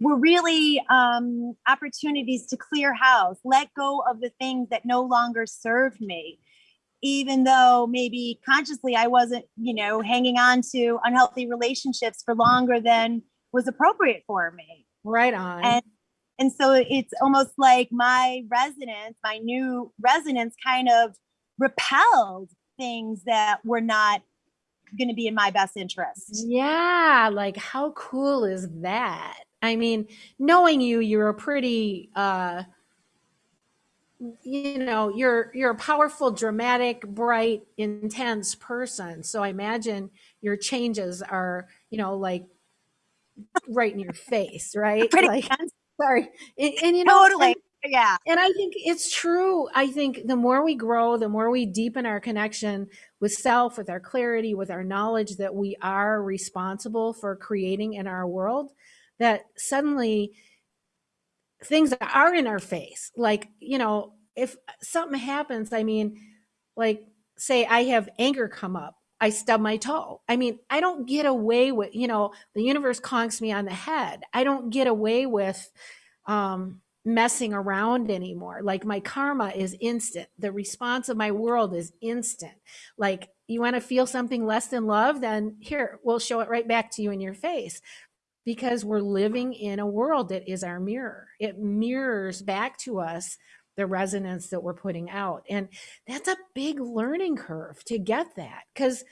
were really um, opportunities to clear house let go of the things that no longer served me even though maybe consciously i wasn't you know hanging on to unhealthy relationships for longer than was appropriate for me Right on. and and so it's almost like my resonance my new resonance kind of repelled things that were not going to be in my best interest yeah, like how cool is that? I mean, knowing you, you're a pretty uh you know, you're you're a powerful, dramatic, bright, intense person. So I imagine your changes are, you know, like right in your face, right? pretty like intense. Sorry. And, and you know, totally and- yeah And I think it's true. I think the more we grow, the more we deepen our connection with self, with our clarity, with our knowledge that we are responsible for creating in our world, that suddenly things are in our face. Like, you know, if something happens, I mean, like, say I have anger come up, I stub my toe. I mean, I don't get away with, you know, the universe conks me on the head. I don't get away with, um, messing around anymore. Like my karma is instant. The response of my world is instant. Like you want to feel something less than love, then here, we'll show it right back to you in your face because we're living in a world that is our mirror. It mirrors back to us the resonance that we're putting out. And that's a big learning curve to get that because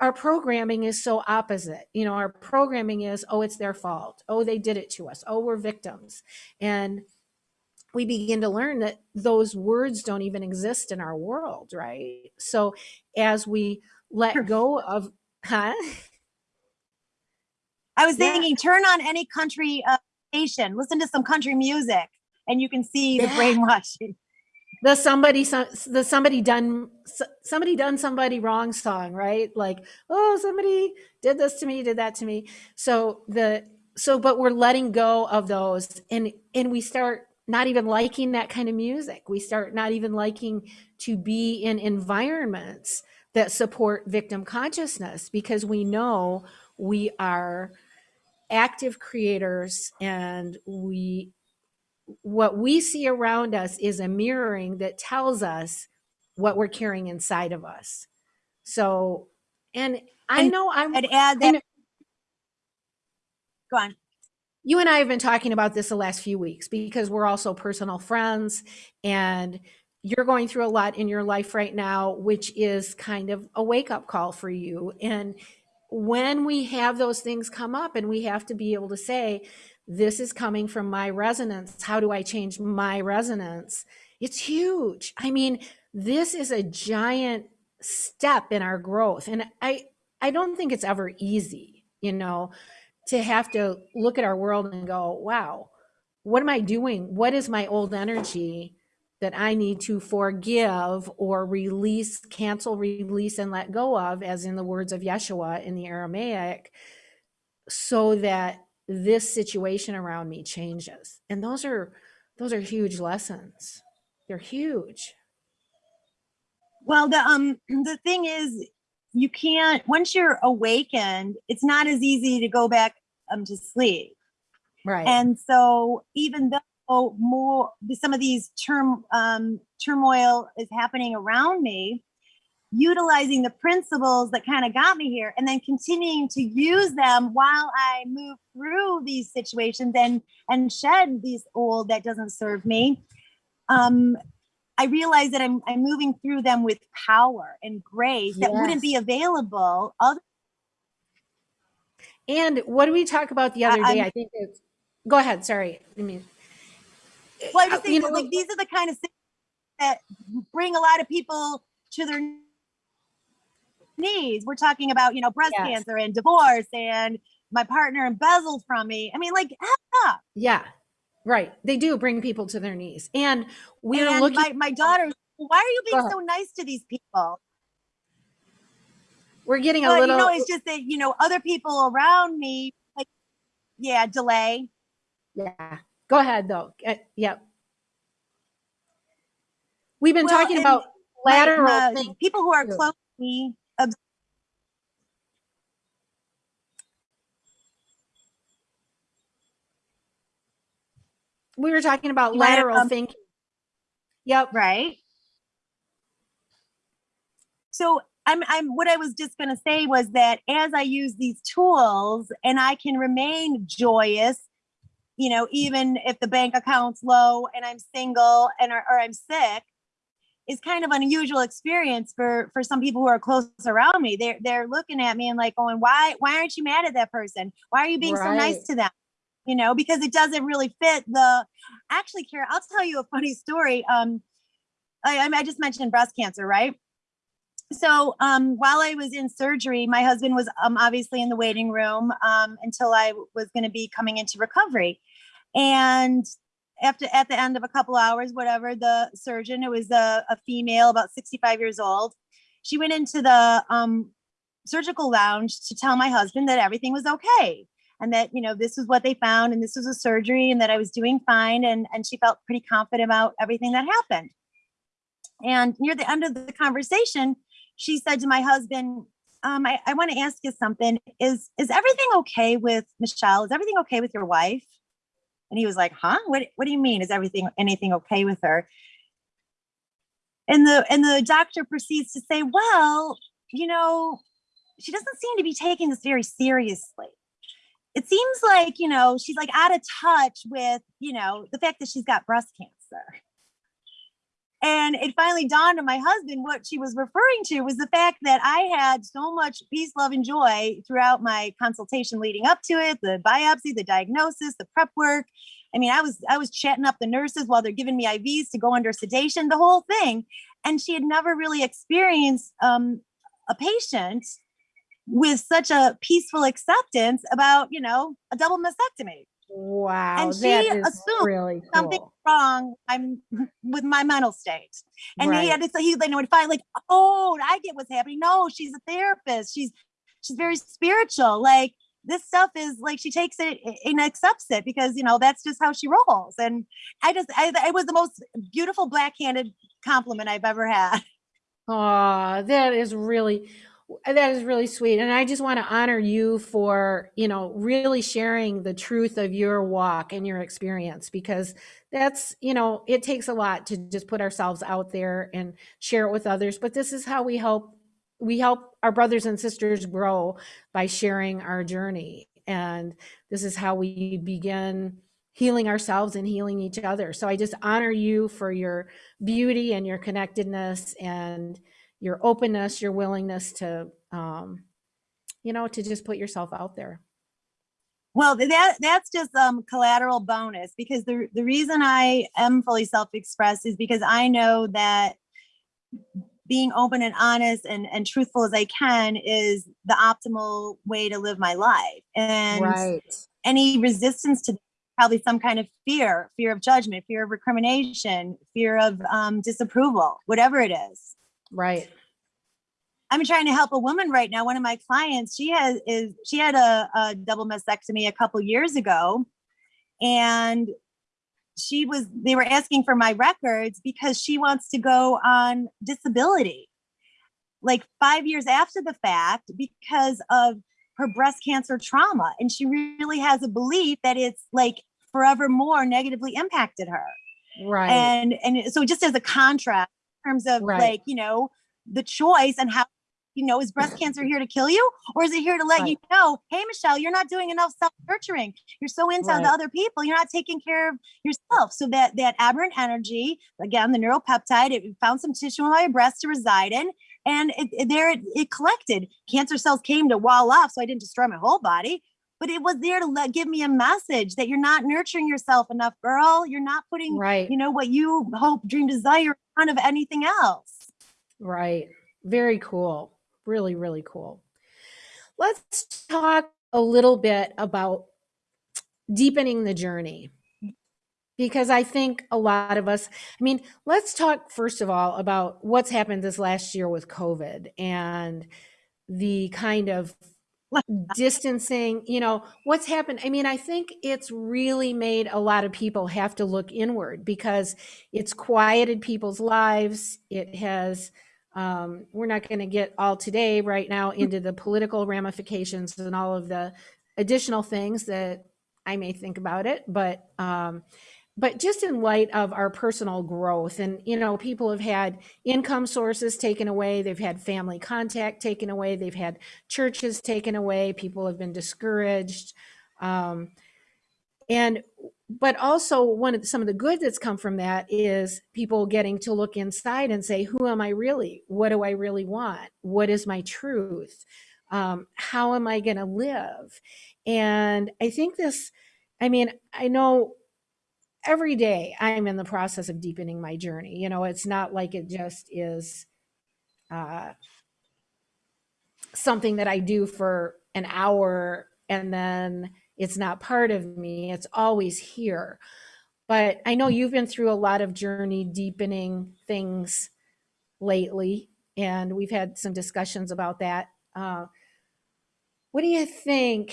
our programming is so opposite. You know, our programming is, oh, it's their fault. Oh, they did it to us. Oh, we're victims. And we begin to learn that those words don't even exist in our world, right? So as we let go of, huh? i was Yeah. thinking turn on any country uh, station listen to some country music and you can see the Yeah. brainwashing. The somebody some the somebody done somebody done somebody wrong song right? Like oh somebody did this to me did that to me. So the so but we're letting go of those and and we start not even liking that kind of music. We start not even liking to be in environments that support victim consciousness because we know we are active creators and we what we see around us is a mirroring that tells us what we're carrying inside of us. So, and I And know I'm, i'd add that know- go on you and I have been talking about this the last few weeks because we're also personal friends and you're going through a lot in your life right now, which is kind of a wake up call for you. And when we have those things come up and we have to be able to say, this is coming from my resonance. How do I change my resonance? It's huge. I mean, this is a giant step in our growth. And I, I don't think it's ever easy, you know, to have to look at our world and go, wow, what am I doing? What is my old energy that I need to forgive or release, cancel, release, and let go of, as in the words of Yeshua in the Aramaic, so that this situation around me changes. And those are those are huge lessons. They're huge. Well, the um the thing is, you can't once you're awakened, it's not as easy to go back um to sleep. Right. And so even though more some of these term um, turmoil is happening around me, utilizing the principles that kind of got me here and then continuing to use them while I move through these situations and and shed these old that doesn't serve me. Um, I realize that I'm I'm moving through them with power and grace that wouldn't be available other and what do we talk about the other I- day? I'm- I think it's go ahead. Sorry. I mean, well, I just uh, think you know, like these are the kind of things that bring a lot of people to their knees. We're talking about, you know, breast Yes. cancer and divorce and my partner embezzled from me. I mean, like, up. yeah, right. They do bring people to their knees. And we're and looking my, my daughter, why are you being so nice to these people? we're getting a But, little you know, it's just that, you know, other people around me, like, yeah, delay. Yeah. Go ahead though. Uh, yep. We've been Well, talking about lateral my- thinking. people who are close to me, We were talking about You lateral um, thinking. Yep. right? So I'm, I'm, what I was just going to say was that as I use these tools and I can remain joyous, you know, even if the bank account's low and I'm single and or, or I'm sick, is kind of an unusual experience for for some people who are close around me. They're they're looking at me and like going, why why aren't you mad at that person? Why are you being so nice to them? You know, because it doesn't really fit the. Actually, Kara, I'll tell you a funny story. Um, I, I I just mentioned breast cancer, right? So um, while I was in surgery, my husband was um, obviously in the waiting room um, until I was going to be coming into recovery. And after at the end of a couple hours, whatever, the surgeon, it was a, a female, about 65 years old. She went into the um, surgical lounge to tell my husband that everything was okay and that you know this is what they found and this was a surgery and that I was doing fine and and she felt pretty confident about everything that happened. And near the end of the conversation, she said to my husband, um, I, I want to ask you something. Is is everything okay with Michelle? Is everything okay with your wife? And he was like, huh? What what do you mean? Is everything anything okay with her? And the and the doctor proceeds to say, Well, you know, she doesn't seem to be taking this very seriously. It seems like, you know, she's like out of touch with, you know, the fact that she's got breast cancer. And it finally dawned on my husband what she was referring to was the fact that I had so much peace, love, and joy throughout my consultation leading up to it, the biopsy, the diagnosis, the prep work. I mean, I was I was chatting up the nurses while they're giving me IVs to go under sedation, the whole thing. And she had never really experienced um, a patient with such a peaceful acceptance about, you know, a double mastectomy. Wow. And that she is assumed really something wrong i'm with my mental state. And he had to say he then would find like oh i get what's happening. No she's a therapist. She's she's very spiritual. Like this stuff is like she takes it and accepts it because you know that's just how she rolls. And i just I, it was the most beautiful black-handed compliment i've ever had. Oh, that is really that is really sweet. And I just want to honor you for, you know, really sharing the truth of your walk and your experience because that's, you know, it takes a lot to just put ourselves out there and share it with others, but this is how we help we help our brothers and sisters grow by sharing our journey. And this is how we begin healing ourselves and healing each other. So I just honor you for your beauty and your connectedness and your openness, your willingness to, um, you know, to just put yourself out there. Well, that that's just um collateral bonus because the the reason I am fully self-expressed is because I know that being open and honest and and truthful as I can is the optimal way to live my life. And any resistance to probably some kind of fear, fear of judgment, fear of recrimination, fear of um, disapproval, whatever it is. Right. I'm trying to help a woman right now. One of my clients, she has is she had a, a double mastectomy a couple years ago, and she was they were asking for my records because she wants to go on disability, like five years after the fact because of her breast cancer trauma, and she really has a belief that it's like forevermore negatively impacted her. Right. And and so just as a contrast terms of Right. like you know the choice and how you know is breast cancer here to kill you or is it here to let you know hey michelle you're not doing enough self nurturing you're so into Right. the other people you're not taking care of yourself so that that aberrant energy again the neuropeptide it found some tissue in my breast to reside in and it, it- there it, it collected cancer cells came to wall off so i didn't destroy my whole body but it was there to let give me a message that you're not nurturing yourself enough girl you're not putting right. you know what you hope dream desire front of anything else Right. Very cool. Really, really cool. Let's talk a little bit about deepening the journey. Because I think a lot of us, I mean, let's talk first of all about what's happened this last year with COVID and the kind of distancing, you know, what's happened. I mean, I think it's really made a lot of people have to look inward because it's quieted people's lives. It has, um, we're not going to get all today right now into the political ramifications and all of the additional things that I may think about it, but um, but just in light of our personal growth and you know people have had income sources taken away they've had family contact taken away they've had churches taken away people have been discouraged um, and but also one of the, some of the good that's come from that is people getting to look inside and say who am i really? What do i really want? What is my truth? Um, how am i going to live? And i think this i mean i know every day i'm in the process of deepening my journey. You know it's not like it just is uh, something that i do for an hour and then it's not part of me it's always here. But i know you've been through a lot of journey deepening things lately and we've had some discussions about that uh, what do you think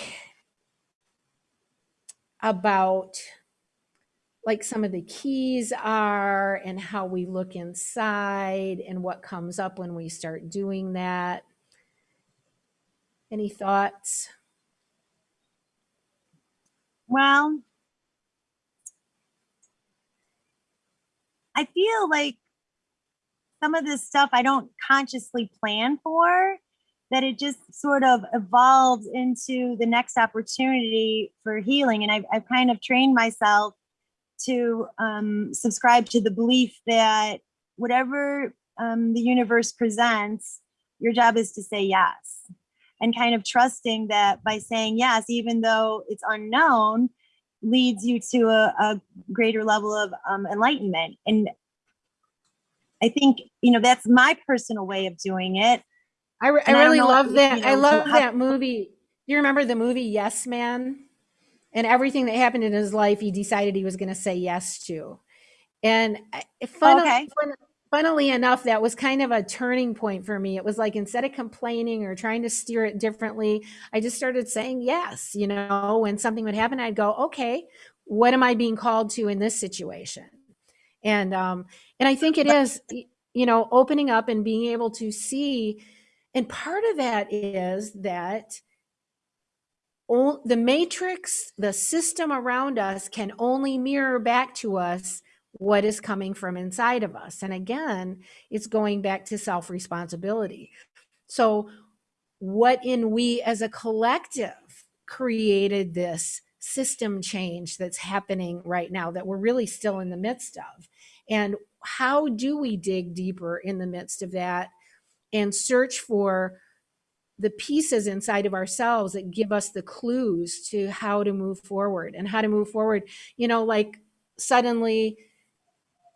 about like some of the keys are and how we look inside and what comes up when we start doing that. Any thoughts? Well, I feel like some of this stuff I don't consciously plan for, that it just sort of evolves into the next opportunity for healing. And I've, I've kind of trained myself to um, subscribe to the belief that whatever um, the universe presents, your job is to say yes. And kind of trusting that by saying yes, even though it's unknown, leads you to a, a greater level of um, enlightenment. And I think, you know, that's my personal way of doing it. I, re- I I really know, love that. I love that movie. You remember the movie Yes Man? And everything that happened in his life, he decided he was going to say yes to. And I- fun- Okay. fun- funnily enough, that was kind of a turning point for me. It was like instead of complaining or trying to steer it differently, I just started saying yes. You know, when something would happen, I'd go, okay, what am I being called to in this situation? And um, and I think it is, you know, opening up and being able to see. And part of that is that the matrix, the system around us can only mirror back to us what is coming from inside of us. And again, it's going back to self responsibility. So, what in we as a collective created this system change that's happening right now that we're really still in the midst of? And how do we dig deeper in the midst of that and search for the pieces inside of ourselves that give us the clues to how to move forward and how to move forward? You know, like suddenly,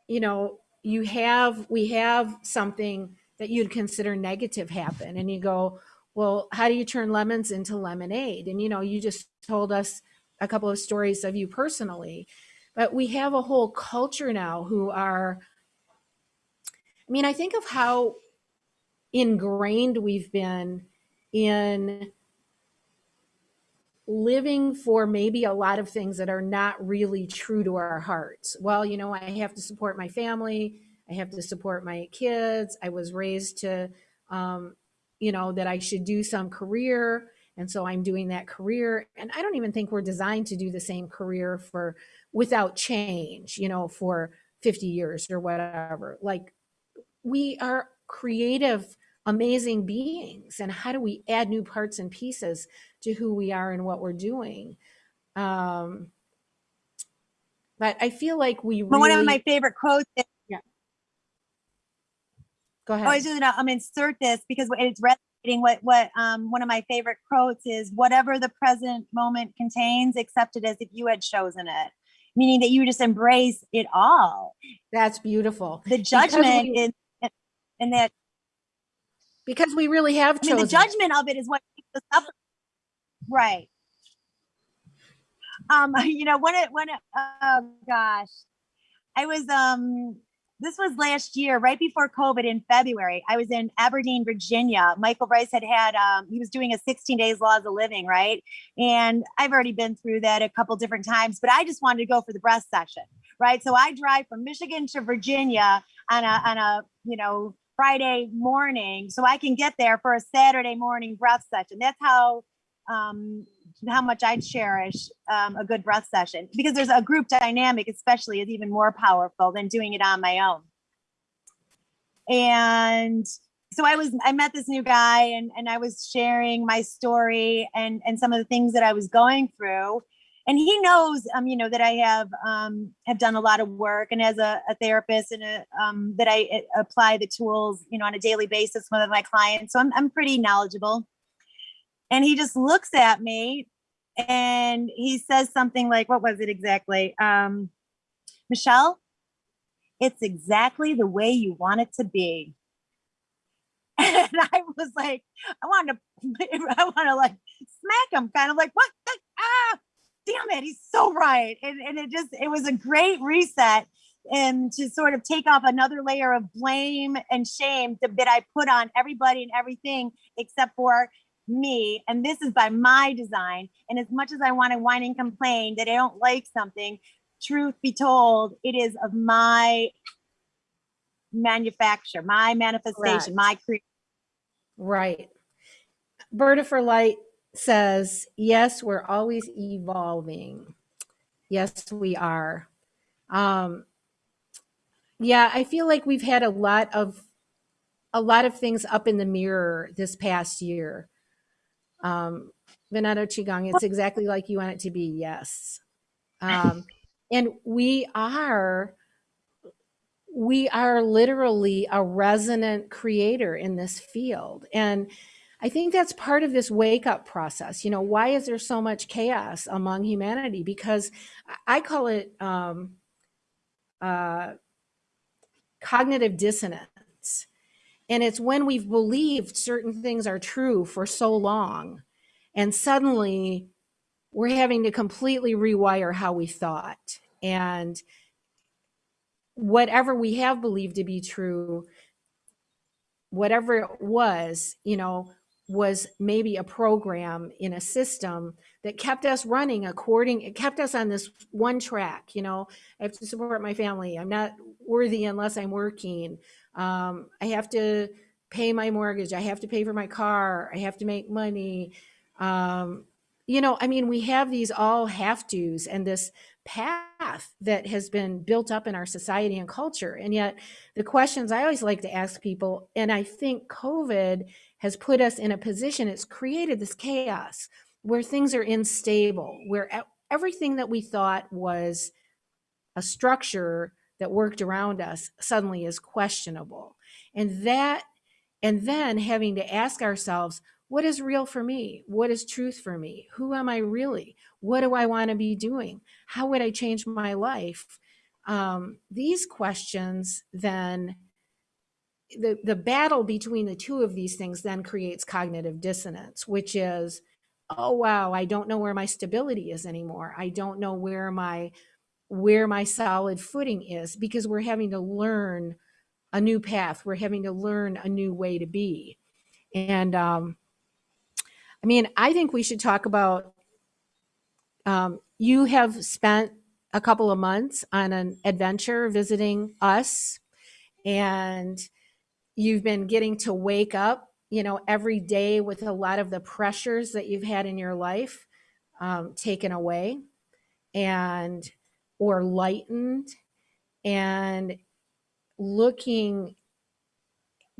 you know, you have, we have something that you'd consider negative happen, and you go, well, how do you turn lemons into lemonade? And, you know, you just told us a couple of stories of you personally, but we have a whole culture now who are, I mean, I think of how ingrained we've been in living for maybe a lot of things that are not really true to our hearts. Well, you know, I have to support my family. I have to support my kids. I was raised to, um, you know, that I should do some career. And so I'm doing that career. And I don't even think we're designed to do the same career for without change, you know, for 50 years or whatever. Like we are creative, amazing beings. And how do we add new parts and pieces to who we are and what we're doing? Um, but I feel like we But one of my favorite quotes is, go ahead oh, I just um, insert this because it's resonating. What what um one of my favorite quotes is, "Whatever the present moment contains, accept it as if you had chosen it." Meaning that you just embrace it all. That's beautiful. The judgment we- is, and that Because we really have I mean, the judgment of it is what keeps us up. Right. Um, you know, when it, when it, oh gosh, I was, um, this was last year, right before COVID in February. I was in Aberdeen, Virginia. Michael Ryce had had, um, he was doing a 16 days laws of living, right? And I've already been through that a couple different times, but I just wanted to go for the breath session, right? So I drive from Michigan to Virginia on a, on a, you know, Friday morning so I can get there for a Saturday morning breath session. That's how um, how much I cherish um, a good breath session because there's a group dynamic, especially, is even more powerful than doing it on my own. And so I was I met this new guy and and I was sharing my story and and some of the things that I was going through and he knows um you know that i have um have done a lot of work and as a, a therapist and a, um that i uh, apply the tools you know on a daily basis with my clients so I'm, I'm pretty knowledgeable. And he just looks at me and he says something like what was it exactly? Um michelle it's exactly the way you want it to be. And i was like i wanted to i want to like smack him kind of like what the, ah damn it, he's so right. And, and it just, it was a great reset and to sort of take off another layer of blame and shame that I put on everybody and everything except for me. And this is by my design. And as much as I want to whine and complain that I don't like something, truth be told, it is of my manufacture, my manifestation, Correct. my creation. Right. Berta for Light says, yes, we're always evolving. Yes, we are. Um, yeah, I feel like we've had a lot of a lot of things up in the mirror this past year. Um, Veneto Qigong, it's exactly like you want it to be. Yes. Um, and we are we are literally a resonant creator in this field. And I think that's part of this wake up process. You know, why is there so much chaos among humanity? Because I call it um, uh, cognitive dissonance. And it's when we've believed certain things are true for so long, and suddenly we're having to completely rewire how we thought. And whatever we have believed to be true, whatever it was, you know, was maybe a program in a system that kept us running according it kept us on this one track you know? I have to support my family. I'm not worthy unless i'm working. Um, i have to pay my mortgage. I have to pay for my car. I have to make money. Um, you know i mean we have these all have to's and this path that has been built up in our society and culture. And yet the questions i always like to ask people and i think covid has put us in a position, it's created this chaos where things are unstable, where everything that we thought was a structure that worked around us suddenly is questionable. And that, and then having to ask ourselves, what is real for me? What is truth for me? Who am I really? What do I want to be doing? How would I change my life? Um, these questions then the, the battle between the two of these things then creates cognitive dissonance, which is oh wow, I don't know where my stability is anymore. I don't know where my where my solid footing is because we're having to learn a new path. We're having to learn a new way to be. And um, I mean, I think we should talk about. Um, you have spent a couple of months on an adventure visiting us, and you've been getting to wake up, you know, every day with a lot of the pressures that you've had in your life um, taken away, and or lightened, and looking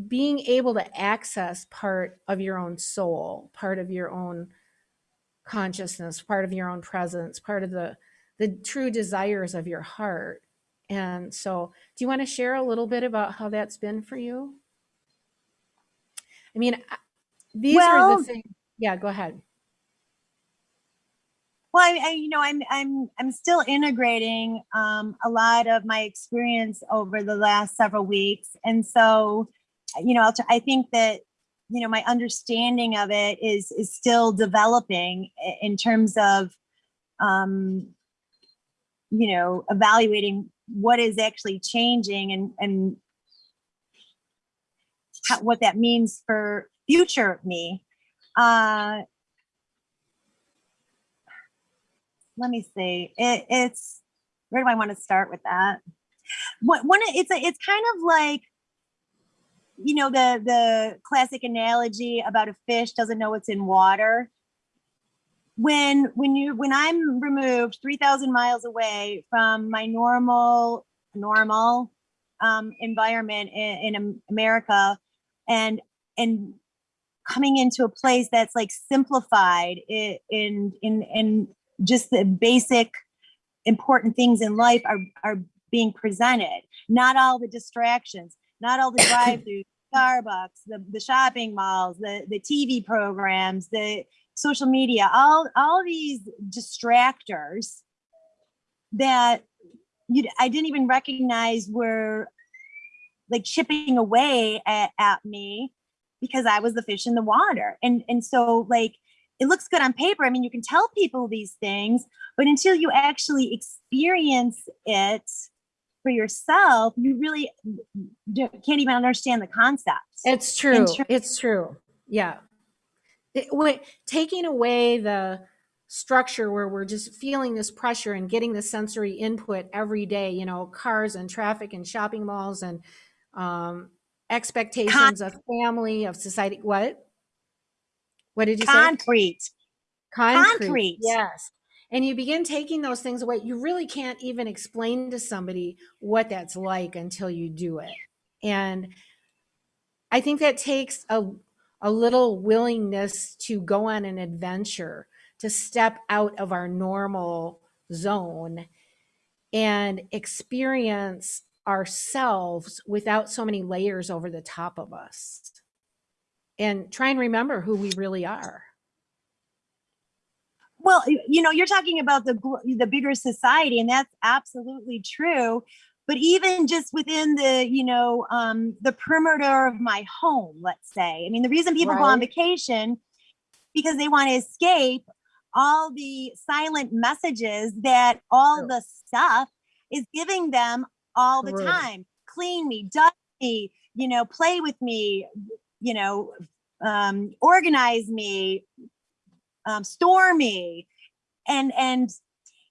being able to access part of your own soul, part of your own consciousness, part of your own presence, part of the the true desires of your heart. And so, do you want to share a little bit about how that's been for you? I mean, these are the things. Yeah, go ahead. well, I, I, you know, I'm, I'm, I'm still integrating um, a lot of my experience over the last several weeks, and so, you know, I think that, you know, my understanding of it is is still developing in terms of, um, you know, evaluating what is actually changing and and how, what that means for future me. Uh, let me see. It, it's where do I want to start with that? What one? It's a, it's kind of like you know the the classic analogy about a fish doesn't know it's in water. When when you when I'm removed three thousand miles away from my normal normal um, environment in, in America, and and coming into a place that's like simplified in in in just the basic important things in life are are being presented. Not all the distractions not all the drive-through starbucks the, the shopping malls the the tv programs the social media all all these distractors that you i didn't even recognize were like chipping away at, at me because I was the fish in the water. And and so like it looks good on paper. I mean, you can tell people these things, but until you actually experience it for yourself, you really can't even understand the concepts. It's true. It's true. Yeah. It, when, taking away the structure where we're just feeling this pressure and getting the sensory input every day, you know, cars and traffic and shopping malls and um, expectations of family, of society. What? What did you say? Concrete. Concrete. Concrete. Yes. And you begin taking those things away. You really can't even explain to somebody what that's like until you do it. And I think that takes a, a little willingness to go on an adventure, to step out of our normal zone and experience ourselves without so many layers over the top of us. And try and remember who we really are. Well, you know, you're talking about the the bigger society, and that's absolutely true. But even just within the, you know, um, the perimeter of my home, let's say. I mean, the reason people go on vacation because they want to escape all the silent messages that all the stuff is giving them all the time. Clean me, dust me, you know, play with me, you know, um, organize me, um, store me and and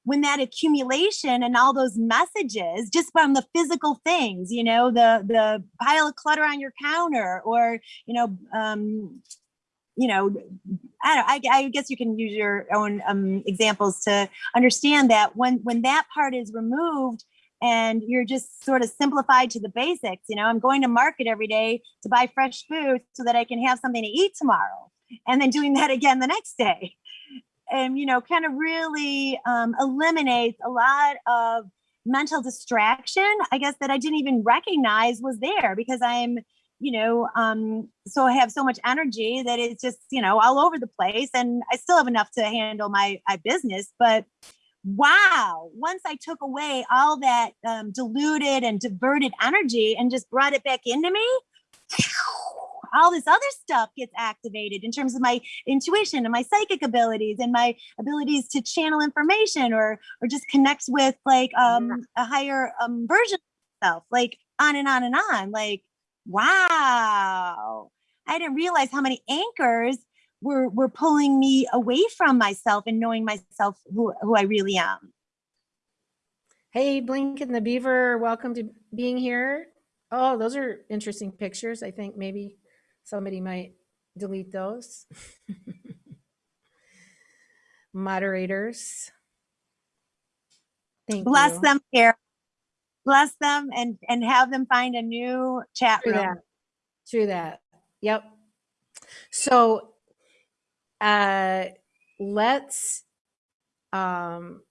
when that accumulation and all those messages just from the physical things you know the the pile of clutter on your counter or you know um you know i don't I, I guess you can use your own um examples to understand that when when that part is removed and you're just sort of simplified to the basics you know i'm going to market every day to buy fresh food so that i can have something to eat tomorrow and then doing that again the next day. And you know kind of really um, eliminates a lot of mental distraction i guess that i didn't even recognize was there because i'm you know um so i have so much energy that it's just you know all over the place and i still have enough to handle my my business but wow once i took away all that um, diluted and diverted energy and just brought it back into me all this other stuff gets activated in terms of my intuition and my psychic abilities and my abilities to channel information or or just connect with like um a higher um version of self like on and on and on like wow. I didn't realize how many anchors were were pulling me away from myself and knowing myself who, who i really am Hey, Blink and the Beaver, welcome to being here. Oh, those are interesting pictures. I think maybe somebody might delete those. Moderators. Thank you. bless you. them here bless them and and have them find a new chat True room that. True that. Yep. So uh let's um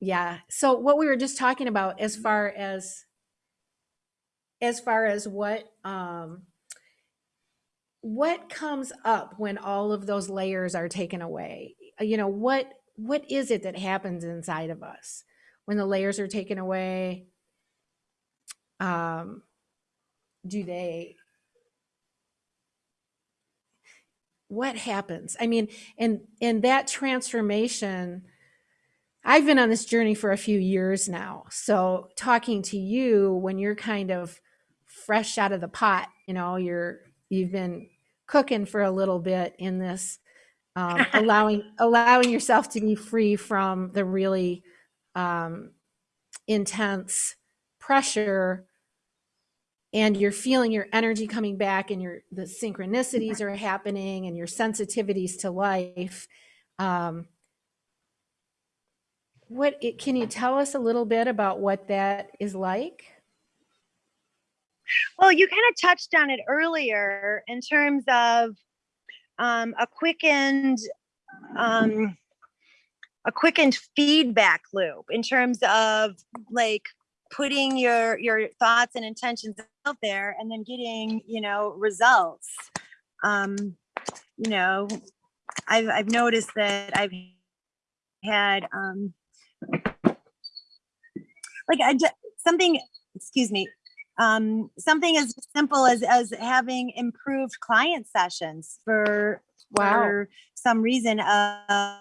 yeah. So what we were just talking about as far as as far as what um what comes up when all of those layers are taken away? You know what what is it that happens inside of us when the layers are taken away? Um do they what happens? I mean and and that transformation i've been on this journey for a few years now. So talking to you when you're kind of fresh out of the pot you know you're you've been cooking for a little bit in this um, allowing allowing yourself to be free from the really um, intense pressure and you're feeling your energy coming back and your the synchronicities are happening and your sensitivities to life um, what it, can you tell us a little bit about what that is like? Well you kind of touched on it earlier in terms of um, a quickened um, a quickened feedback loop in terms of like putting your your thoughts and intentions out there and then getting you know results. Um you know i've i've noticed that i've had um like i just something excuse me um something as simple as as having improved client sessions for wow. for some reason uh,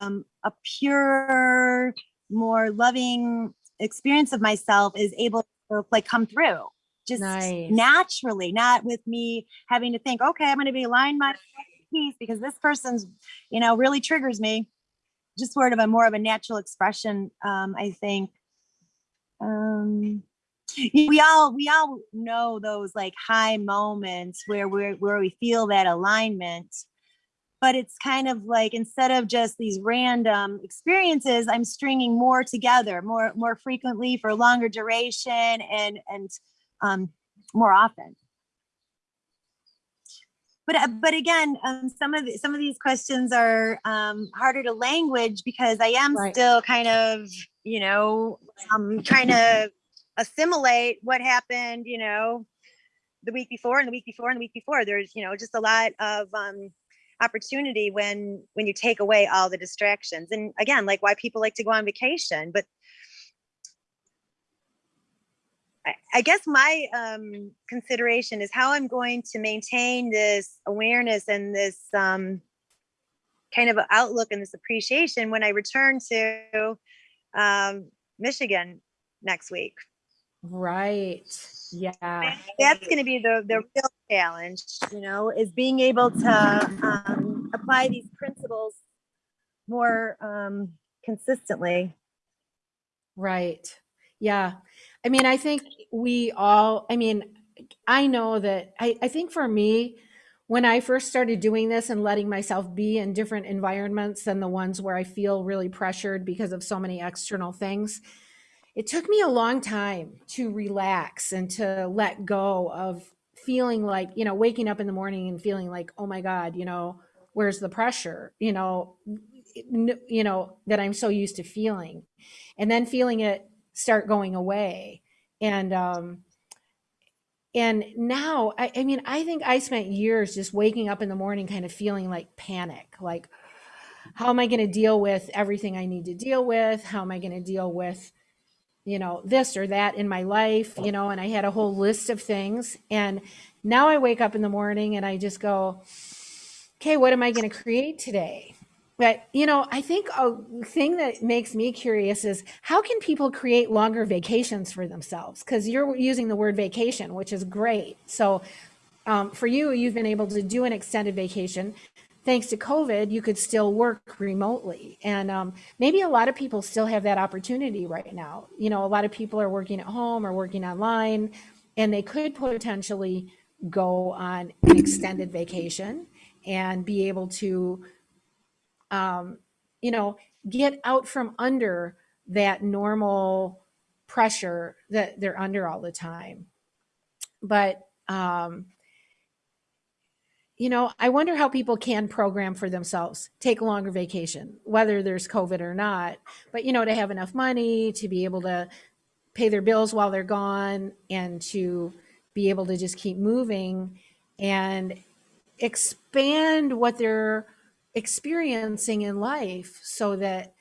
um, a pure more loving experience of myself is able to like come through. Just Nice. naturally not with me having to think okay i'm going to be aligned my piece because this person's you know really triggers me. Just sort of a more of a natural expression um i think. Um we all we all know those like high moments where we where we feel that alignment but it's kind of like instead of just these random experiences i'm stringing more together more more frequently for longer duration and and um more often but uh, but again um some of the, some of these questions are um harder to language because i am Right. still kind of you know um trying to assimilate what happened you know the week before and the week before and the week before there's you know just a lot of um opportunity when when you take away all the distractions and again like why people like to go on vacation but I, I guess my um consideration is how i'm going to maintain this awareness and this um kind of outlook and this appreciation when i return to um michigan next week. Right yeah that's going to be the the real challenge you know is being able to um, apply these principles more um, consistently Right. Yeah. I mean, I think we all, I mean, I know that I, I think for me, when I first started doing this and letting myself be in different environments than the ones where I feel really pressured because of so many external things, it took me a long time to relax and to let go of feeling like, you know, waking up in the morning and feeling like, oh my God, you know, where's the pressure, you know, you know, that I'm so used to feeling and then feeling it start going away. And, um, and now, I, I mean, I think I spent years just waking up in the morning kind of feeling like panic, like, how am I going to deal with everything I need to deal with? How am I going to deal with you know, this or that in my life, you know, and I had a whole list of things. And now I wake up in the morning and I just go, okay, what am I going to create today? But, you know, I think a thing that makes me curious is how can people create longer vacations for themselves? Because you're using the word vacation, which is great. So um, for you, you've been able to do an extended vacation. Thanks to COVID, you could still work remotely. And um, maybe a lot of people still have that opportunity right now. You know, a lot of people are working at home or working online, and they could potentially go on an extended vacation and be able to, um, you know, get out from under that normal pressure that they're under all the time. But um, you know, I wonder how people can program for themselves, take a longer vacation, whether there's COVID or not. But, you know, to have enough money to be able to pay their bills while they're gone and to be able to just keep moving and expand what they're experiencing in life so that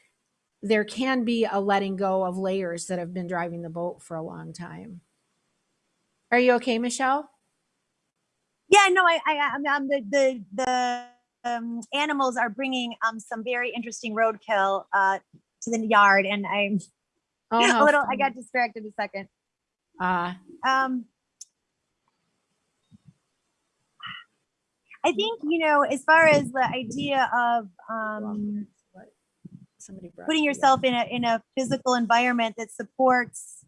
there can be a letting go of layers that have been driving the boat for a long time. Are you okay, Michelle? Yeah, no, I, I, I'm, I'm the, the, the um, animals are bringing um, some very interesting roadkill uh, to the yard, and I'm Oh, a little. I got distracted a second. Ah, Um, I think you know, as far as the idea of um, somebody putting yourself in a in a physical environment that supports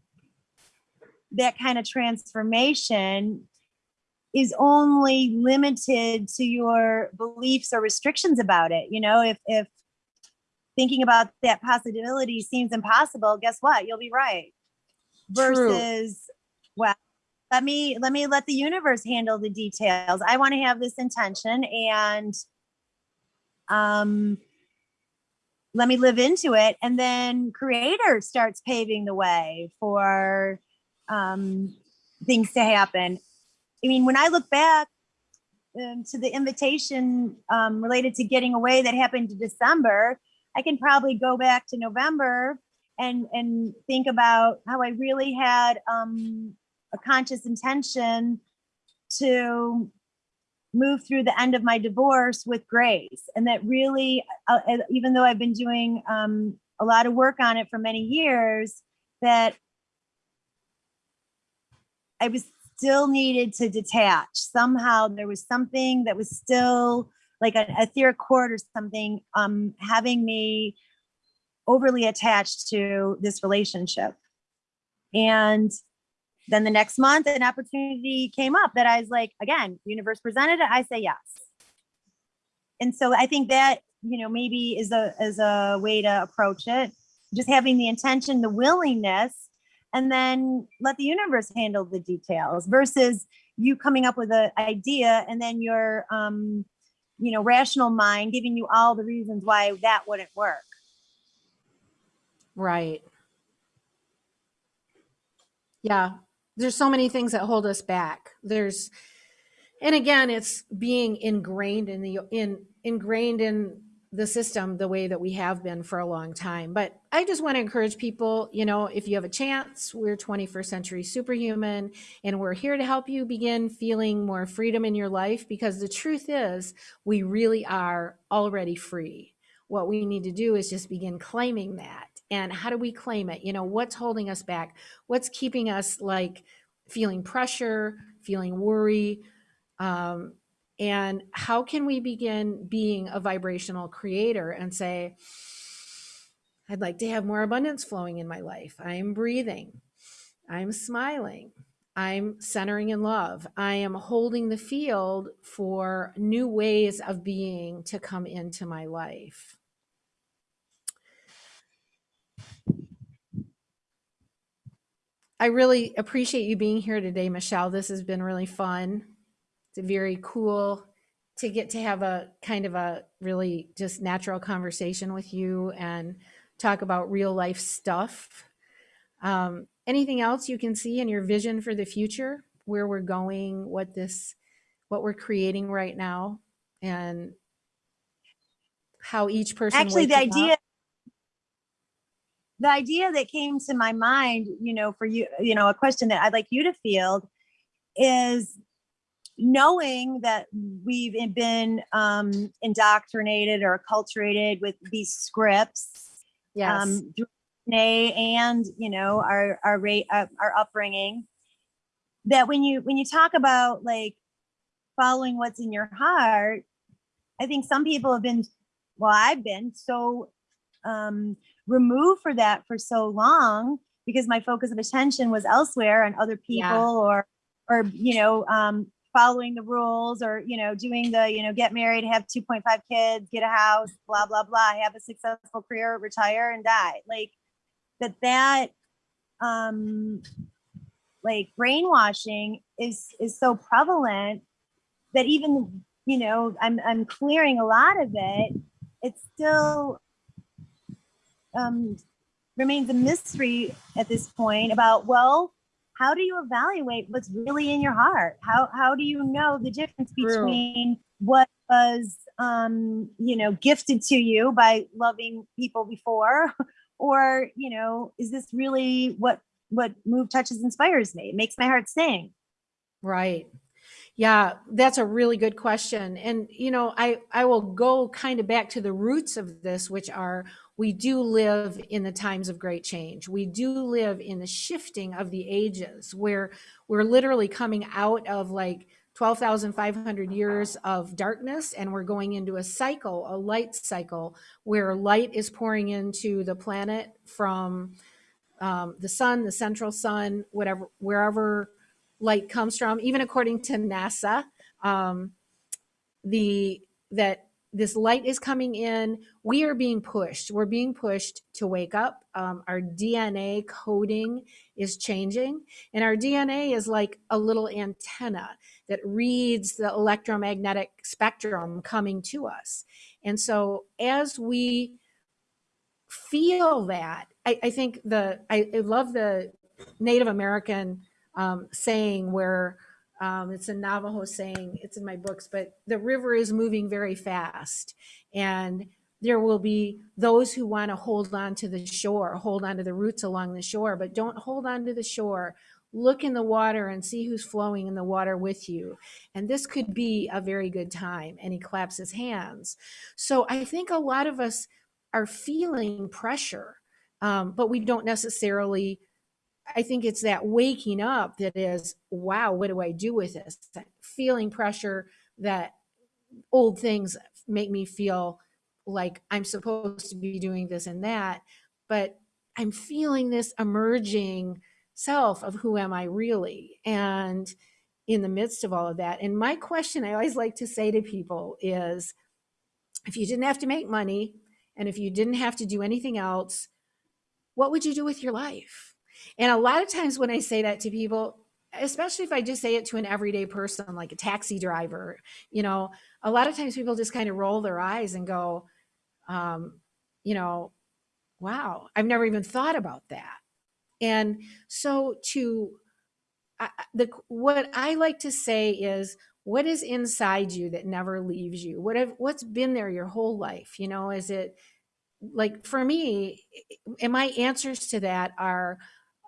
that kind of transformation is only limited to your beliefs or restrictions about it you know? If if thinking about that possibility seems impossible guess what? You'll be right. True. versus well let me let me let the universe handle the details. I want to have this intention and um let me live into it. And then creator starts paving the way for um things to happen i mean when i look back um, to the invitation um, related to getting away that happened in december i can probably go back to november and and think about how i really had um a conscious intention to move through the end of my divorce with grace. And that really uh, uh, even though i've been doing um, a lot of work on it for many years that i was still needed to detach. Somehow there was something that was still like an etheric cord or something um, having me overly attached to this relationship. And then the next month an opportunity came up that i was like again universe presented it i say yes. And so i think that you know maybe is a is a way to approach it. Just having the intention the willingness and then let the universe handle the details versus you coming up with an idea and then your um you know rational mind giving you all the reasons why that wouldn't work Right. Yeah. There's so many things that hold us back. There's, and again, it's being ingrained in the, in, ingrained in the system the way that we have been for a long time. But I just want to encourage people, you know, if you have a chance, we're 21st century superhuman and we're here to help you begin feeling more freedom in your life because the truth is we really are already free. What we need to do is just begin claiming that. And how do we claim it? You know, what's holding us back? What's keeping us like feeling pressure, feeling worry? Um, and how can we begin being a vibrational creator and say, I'd like to have more abundance flowing in my life. I am breathing. I'm smiling. I'm centering in love. I am holding the field for new ways of being to come into my life. I really appreciate you being here today, Michelle. This has been really fun. It's very cool to get to have a kind of a really just natural conversation with you and talk about real life stuff. Um, anything else you can see in your vision for the future, where we're going, what this, what we're creating right now, and how each person actually the wakes up? idea the idea that came to my mind, you know, for you, you know, a question that I'd like you to field is knowing that we've been um, indoctrinated or acculturated with these scripts Yes. um, through and you know our our rate uh, our upbringing. That when you when you talk about like following what's in your heart, I think some people have been, well, I've been so um, removed for that for so long because my focus of attention was elsewhere on other people Yeah. or or you know um, following the rules or you know doing the you know get married have 2.5 kids get a house blah blah blah have a successful career retire and die. Like that that um like brainwashing is is so prevalent that even you know i'm i'm clearing a lot of it it still um remains a mystery at this point about well how do you evaluate what's really in your heart? How how do you know the difference between what was um you know gifted to you by loving people before? Or you know is this really what what move touches inspires me? It makes my heart sing. Right. Yeah, that's a really good question. And you know, I I will go kind of back to the roots of this which are we do live in the times of great change. We do live in the shifting of the ages where we're literally coming out of like 12,500 years of darkness and we're going into a cycle, a light cycle where light is pouring into the planet from um, the sun, the central sun, whatever, wherever light comes from, even according to NASA, um, the that this light is coming in. We are being pushed. We're being pushed to wake up. Um, our DNA coding is changing, and our DNA is like a little antenna that reads the electromagnetic spectrum coming to us. And so, as we feel that, I, I think the I, I love the Native American um, saying where um, it's a Navajo saying, it's in my books, but the river is moving very fast. And there will be those who want to hold on to the shore, hold on to the roots along the shore, but don't hold on to the shore. Look in the water and see who's flowing in the water with you. And this could be a very good time. And he claps his hands. So I think a lot of us are feeling pressure, um, but we don't necessarily I think it's that waking up that is, wow, what do I do with this? Feeling pressure that old things make me feel like I'm supposed to be doing this and that, but I'm feeling this emerging self of who am I really? And in the midst of all of that, and my question I always like to say to people is if you didn't have to make money and if you didn't have to do anything else, what would you do with your life? And a lot of times when I say that to people, especially if I just say it to an everyday person like a taxi driver, you know, a lot of times people just kind of roll their eyes and go, um, you know, wow, I've never even thought about that. And so to I, the what I like to say is what is inside you that never leaves you? What have what's been there your whole life? You know, is it like for me, and my answers to that are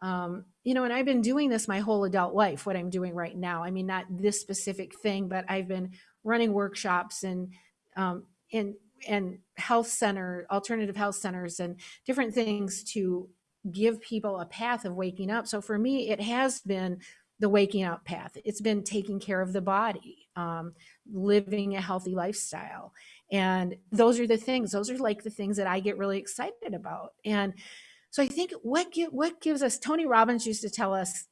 um, you know, and I've been doing this my whole adult life, what I'm doing right now. I mean, not this specific thing, but I've been running workshops and, um, and, and health center, alternative health centers and different things to give people a path of waking up. So for me, it has been the waking up path. It's been taking care of the body, um, living a healthy lifestyle. And those are the things, those are like the things that I get really excited about. And so I think what give, what gives us Tony Robbins used to tell us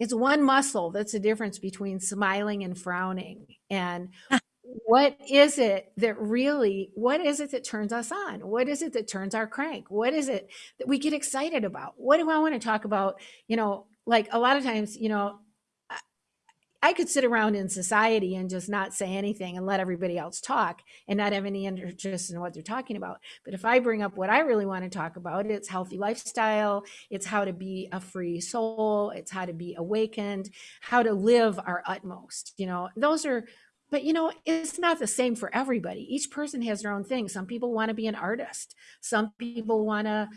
it's one muscle that's the difference between smiling and frowning. And what is it that really what is it that turns us on? What is it that turns our crank? What is it that we get excited about? What do I want to talk about? You know, like a lot of times, you know, I could sit around in society and just not say anything and let everybody else talk and not have any interest in what they're talking about. But if I bring up what I really want to talk about, it's healthy lifestyle, it's how to be a free soul, it's how to be awakened, how to live our utmost. You know, those are but you know, it's not the same for everybody. Each person has their own thing. Some people want to be an artist. Some people want to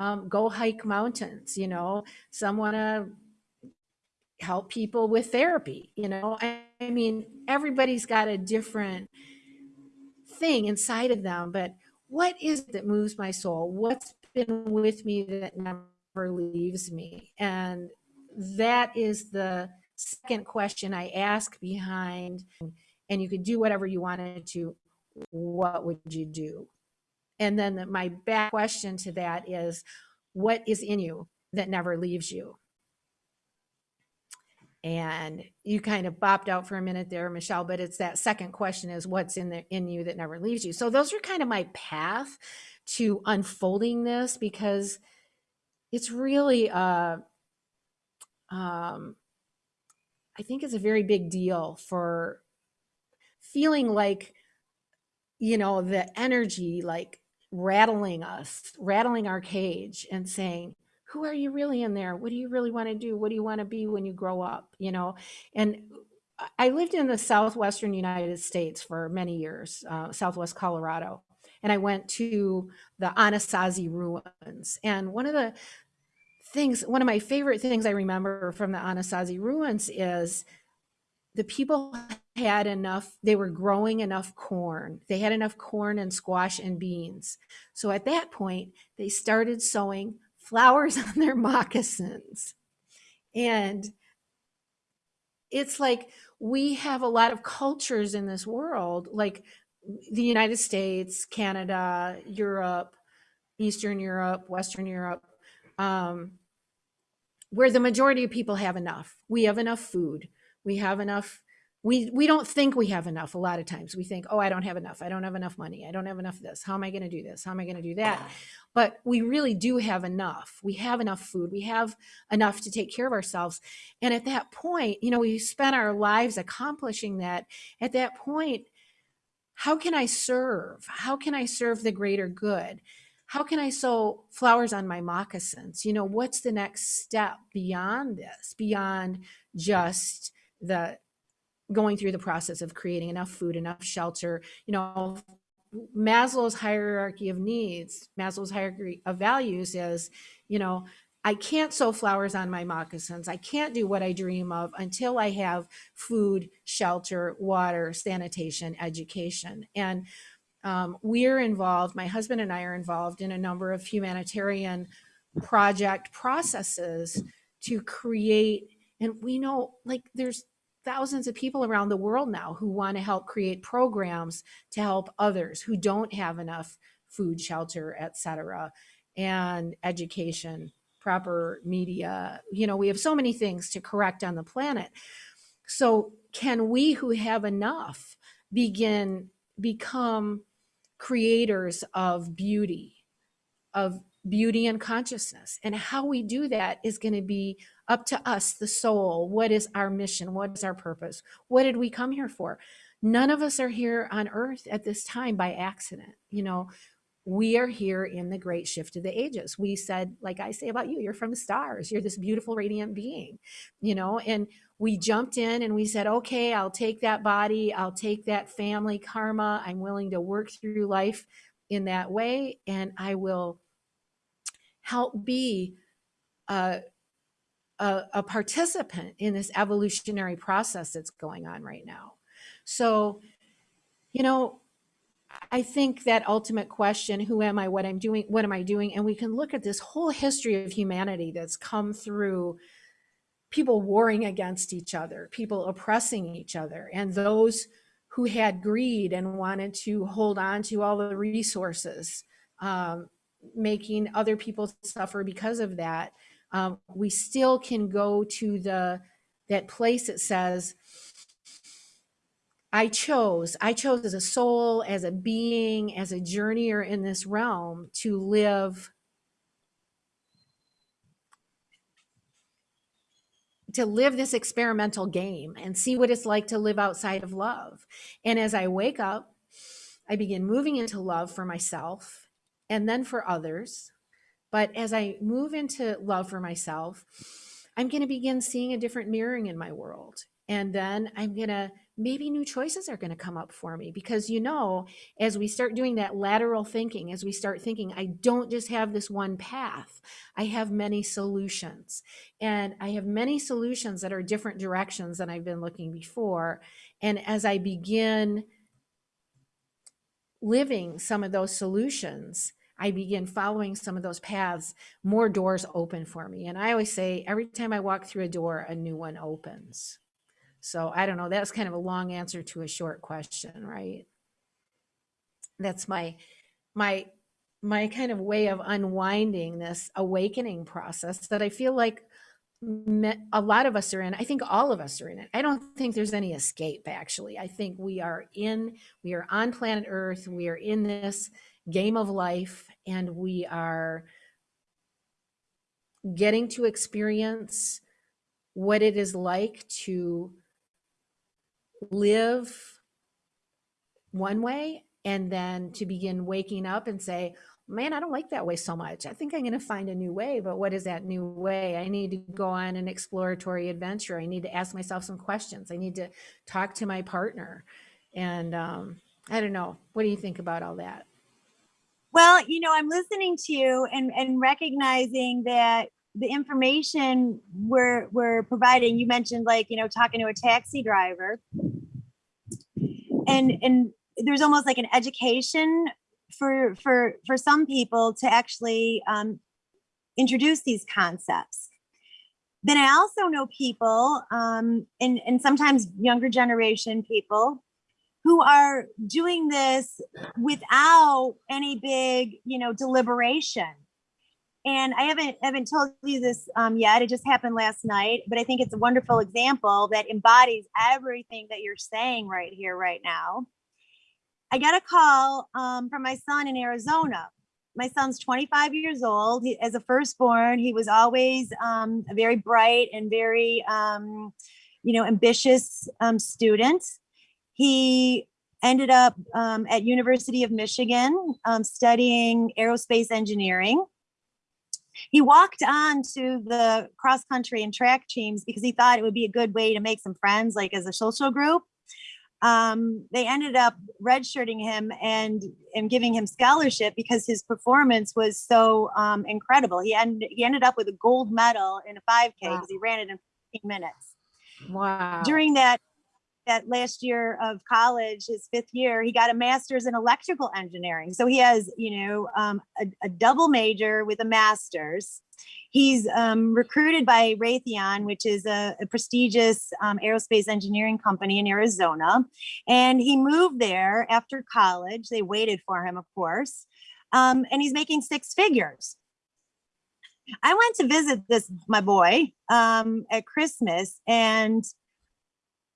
um, go hike mountains. You know, some want to help people with therapy. You know, I, mean, everybody's got a different thing inside of them, but what is it that moves my soul? What's been with me that never leaves me? And that is the second question I ask behind, and you could do whatever you wanted to, what would you do? And then the, my back question to that is, what is in you that never leaves you? And you kind of bopped out for a minute there, Michelle, but it's that second question is what's in the in you that never leaves you. So those are kind of my path to unfolding this because it's really uh um I think it's a very big deal for feeling like you know the energy like rattling us, rattling our cage and saying, who are you really in there? What do you really want to do? What do you want to be when you grow up? You know, and I lived in the southwestern United States for many years, uh, southwest Colorado, and I went to the Anasazi ruins. And one of the things, one of my favorite things I remember from the Anasazi ruins is the people had enough, they were growing enough corn. They had enough corn and squash and beans. So at that point, they started sowing flowers on their moccasins. And it's like we have a lot of cultures in this world, like the United States, Canada, Europe, Eastern Europe, Western Europe, um, where the majority of people have enough. We have enough food. We have enough we we don't think we have enough a lot of times. We think oh i don't have enough. I don't have enough money. I don't have enough of this. How am i going to do this? How am i going to do that? But we really do have enough. We have enough food. We have enough to take care of ourselves. And at that point you know we spent our lives accomplishing that. At that point how can i serve? How can i serve the greater good? How can i sow flowers on my moccasins? You know what's the next step beyond this beyond just the going through the process of creating enough food, enough shelter, you know, Maslow's hierarchy of needs, Maslow's hierarchy of values is, you know, I can't sew flowers on my moccasins. I can't do what I dream of until I have food, shelter, water, sanitation, education. And um, we're involved, my husband and I are involved in a number of humanitarian project processes to create, and we know like there's thousands of people around the world now who want to help create programs to help others who don't have enough food, shelter, etc., and education, proper media. You know, we have so many things to correct on the planet. So, can we who have enough begin become creators of beauty, of beauty and consciousness? And how we do that is going to be up to us, the soul. What is our mission? What is our purpose? What did we come here for? None of us are here on earth at this time by accident. You know, we are here in the great shift of the ages. We said, like I say about you, you're from the stars. You're this beautiful, radiant being, you know, and we jumped in and we said, okay, I'll take that body. I'll take that family karma. I'm willing to work through life in that way. And I will help be a a, a participant in this evolutionary process that's going on right now. So, you know, I think that ultimate question, who am I, what I'm doing, what am I doing? And we can look at this whole history of humanity that's come through people warring against each other, people oppressing each other, and those who had greed and wanted to hold on to all the resources, um, making other people suffer because of that um, we still can go to the that place that says I chose, I chose as a soul, as a being, as a journeyer in this realm to live to live this experimental game and see what it's like to live outside of love. And as I wake up, I begin moving into love for myself and then for others. But as I move into love for myself, I'm going to begin seeing a different mirroring in my world. And then I'm going to maybe new choices are going to come up for me because you know as we start doing that lateral thinking as we start thinking i don't just have this one path. I have many solutions. And i have many solutions that are different directions than i've been looking before. And as i begin living some of those solutions I begin following some of those paths, more doors open for me. And I always say, every time I walk through a door, a new one opens. So I don't know. That's kind of a long answer to a short question, right? That's my my my kind of way of unwinding this awakening process that I feel like a lot of us are in. I think all of us are in it. I don't think there's any escape actually. I think we are in we are on planet Earth. We are in this game of life and we are getting to experience what it is like to live one way and then to begin waking up and say, man, I don't like that way so much. I think I'm going to find a new way. But what is that new way? I need to go on an exploratory adventure. I need to ask myself some questions. I need to talk to my partner. And um, I don't know. What do you think about all that? Well, you know, I'm listening to you and, and recognizing that the information we're, we're providing, you mentioned like, you know, talking to a taxi driver and, and there's almost like an education for, for, for some people to actually um, introduce these concepts. Then I also know people um, and, and sometimes younger generation people who are doing this without any big, you know, deliberation. And I haven't haven't told you this um, yet. It just happened last night, but I think it's a wonderful example that embodies everything that you're saying right here, right now. I got a call um, from my son in Arizona. My son's 25 years old. He, as a firstborn, he was always um, a very bright and very, um, you know, ambitious um, student. He ended up um, at University of Michigan um, studying aerospace engineering. He walked on to the cross country and track teams because he thought it would be a good way to make some friends, like as a social group. Um, they ended up redshirting him and and giving him scholarship because his performance was so um, incredible. He ended he ended up with a gold medal in a 5K because wow. he ran it in 15 minutes. Wow! During that that last year of college, his fifth year, he got a master's in electrical engineering. So he has, you know, um, a, a, double major with a master's. He's um, recruited by Raytheon, which is a, a prestigious um, aerospace engineering company in Arizona. And he moved there after college. They waited for him, of course. Um, and he's making six figures. I went to visit this, my boy, um, at Christmas and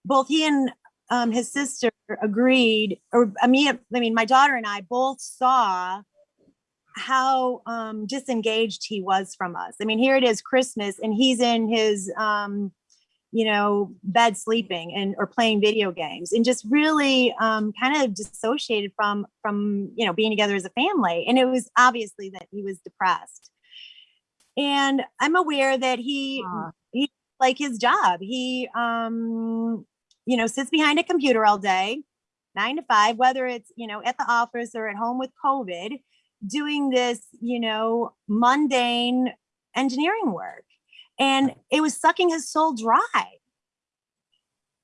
both he and um, his sister agreed, or I mean, I mean, my daughter and I both saw how um, disengaged he was from us. I mean, here it is Christmas and he's in his, um, you know, bed sleeping and or playing video games and just really um, kind of dissociated from from you know being together as a family. And it was obviously that he was depressed. And I'm aware that he uh. he like his job. He um you know, sits behind a computer all day, nine to five, whether it's, you know, at the office or at home with COVID, doing this, you know, mundane engineering work. And it was sucking his soul dry.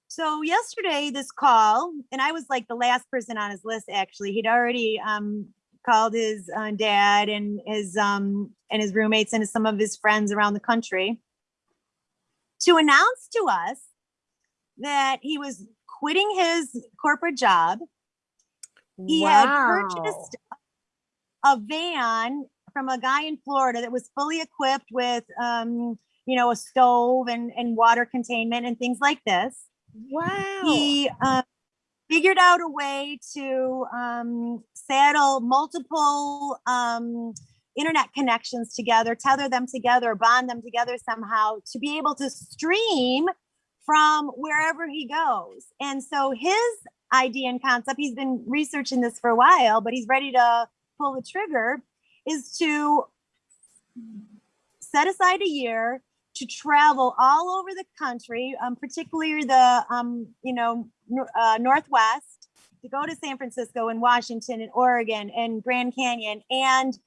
So yesterday, this call, and I was like the last person on his list, actually, he'd already um, called his uh, dad and his um, and his roommates and some of his friends around the country to announce to us that he was quitting his corporate job. He wow. had purchased a van from a guy in Florida that was fully equipped with, um, you know, a stove and, and water containment and things like this. Wow. He uh, figured out a way to um, saddle multiple um, internet connections together, tether them together, bond them together somehow to be able to stream from wherever he goes. And so his idea and concept, he's been researching this for a while, but he's ready to pull the trigger, is to set aside a year to travel all over the country, um, particularly the, um, you know, uh, Northwest, to go to San Francisco and Washington and Oregon and Grand Canyon and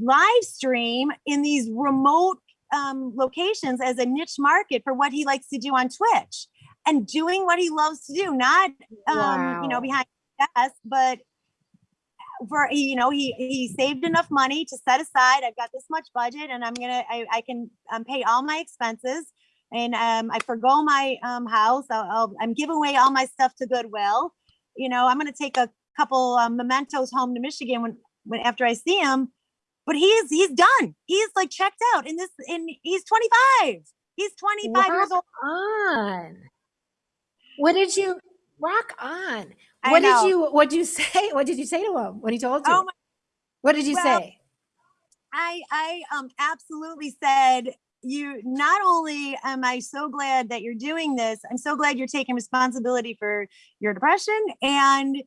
live stream in these remote um, locations as a niche market for what he likes to do on Twitch and doing what he loves to do, not, um, you know, behind the desk, but for you know he he saved enough money to set aside i've got this much budget and i'm gonna i, I can um, pay all my expenses and um, i forgo my um, house I'll, I'll, i'm giving away all my stuff to goodwill you know i'm gonna take a couple um, mementos home to michigan when, when after i see him but he's he's done he's like checked out in this in he's 25 he's 25 years old on. What did you rock on? What did you what did you say? What did you say to him when he told you? oh my what did you well, say? I I um absolutely said you not only am I so glad that you're doing this, I'm so glad you're taking responsibility for your depression and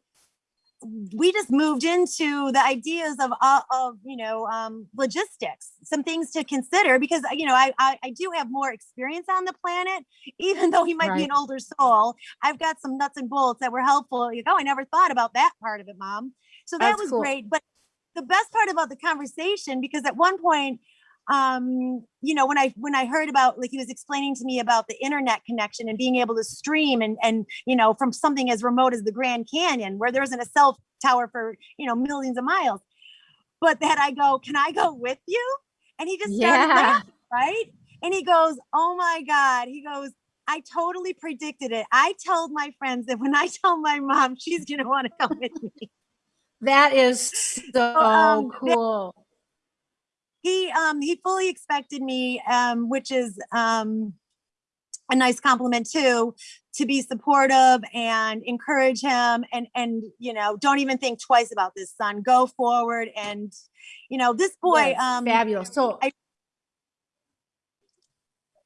we just moved into the ideas of uh, of you know um, logistics some things to consider because you know I, I i do have more experience on the planet even though he might be an older soul. I've got some nuts and bolts that were helpful you go i never thought about that part of it mom. So that That's was cool. great but the best part about the conversation because at one point um you know when i when i heard about like he was explaining to me about the internet connection and being able to stream and and you know from something as remote as the grand canyon where there isn't a cell tower for you know millions of miles but that i go can i go with you and he just started Yeah. laughing right and he goes oh my god he goes I totally predicted it. I told my friends that when I tell my mom, she's gonna want to come with me. That is so um, that- cool. He um he fully expected me um which is um a nice compliment too to be supportive and encourage him and and you know don't even think twice about this son go forward and you know this boy Yes, um fabulous. So I-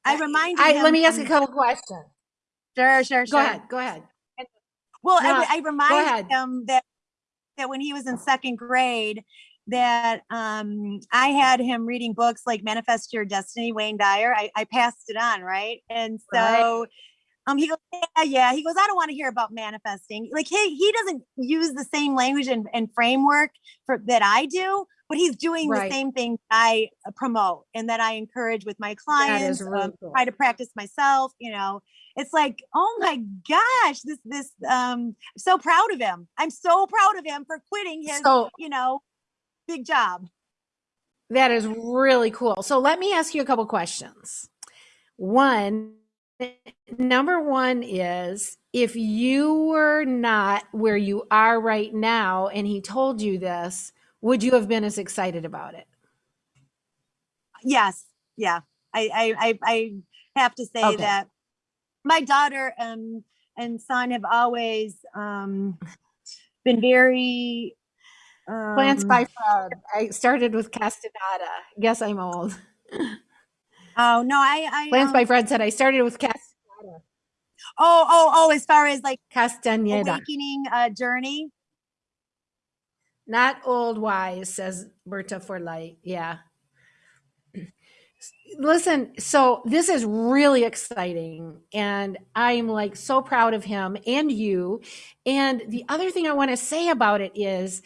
i reminded I, him let me ask a couple questions. sure sure sure. Go ahead. Go ahead. Well, No, I, I reminded him that that when he was in second grade, that um, I had him reading books like Manifest Your Destiny, Wayne Dyer. I, I passed it on, right? And Right. so um, he goes, yeah, yeah. He goes, I don't want to hear about manifesting. Like he he doesn't use the same language and, and framework for that I do, but he's doing Right. the same thing I uh, promote and that I encourage with my clients. really um, cool. Try to practice myself. You know, it's like, oh my gosh, this this um, I'm so proud of him. I'm so proud of him for quitting his, So you know, big job. that is really cool. So let me ask you a couple questions. One, number one is if you were not where you are right now and he told you this, would you have been as excited about it? Yes, yeah. I I I, I have to say Okay. that my daughter um, and son have always um, been very um, Plants by Fred. I started with Castaneda. Guess I'm old. Oh no, I I Plants um, by Fred said I started with Castaneda. oh oh oh as far as like Castaneda. awakening uh, journey. Not old wise, says Berta for light. Yeah. Listen, so this is really exciting. And I'm like so proud of him and you. And the other thing I want to say about it is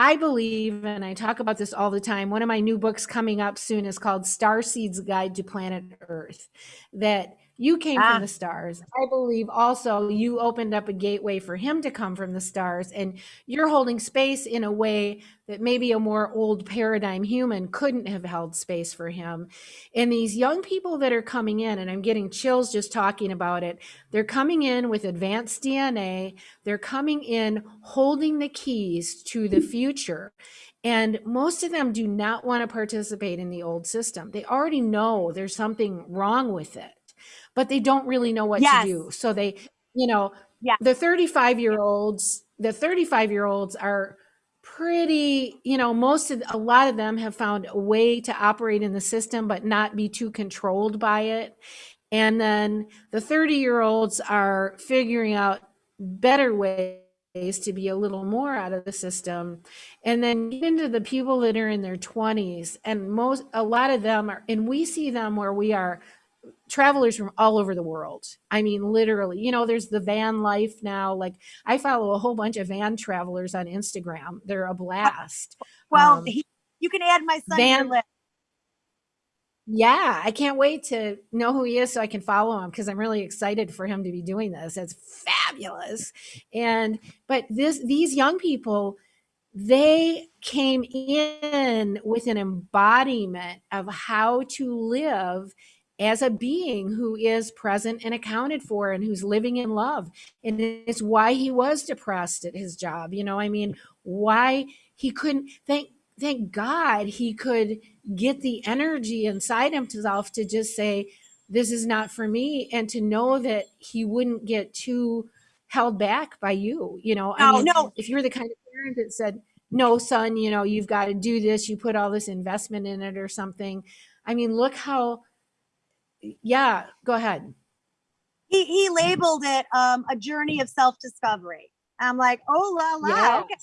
I believe, and I talk about this all the time, one of my new books coming up soon is called Star Seeds Guide to Planet Earth. That you came Ah. from the stars. I believe also you opened up a gateway for him to come from the stars. And you're holding space in a way that maybe a more old paradigm human couldn't have held space for him. And these young people that are coming in, and I'm getting chills just talking about it, they're coming in with advanced DNA. They're coming in holding the keys to the future. And most of them do not want to participate in the old system. They already know there's something wrong with it, but they don't really know what Yes. to do. So they, you know, Yeah. the 35 year olds, the 35 year olds are pretty, you know, most of a lot of them have found a way to operate in the system but not be too controlled by it. And then the 30 year olds are figuring out better ways to be a little more out of the system. And then get into the people that are in their 20s and most a lot of them are and we see them where we are travelers from all over the world. I mean, literally, you know, there's the van life now. Like I follow a whole bunch of van travelers on Instagram. They're a blast. Well, Um, he, you can add my son to Van-. Yeah, I can't wait to know who he is so I can follow him because I'm really excited for him to be doing this. It's fabulous. And but this these young people they came in with an embodiment of how to live as a being who is present and accounted for and who's living in love. And it's why he was depressed at his job. You know, I mean, why he couldn't thank thank God he could get the energy inside himself to just say, This is not for me, and to know that he wouldn't get too held back by you. You know, I No, mean, no. if you're the kind of parent that said, No, son, you know, you've got to do this, you put all this investment in it or something. I mean, look how, yeah, go ahead. He, he labeled it um, a journey of self discovery. I'm like, oh la la. Yes. Okay.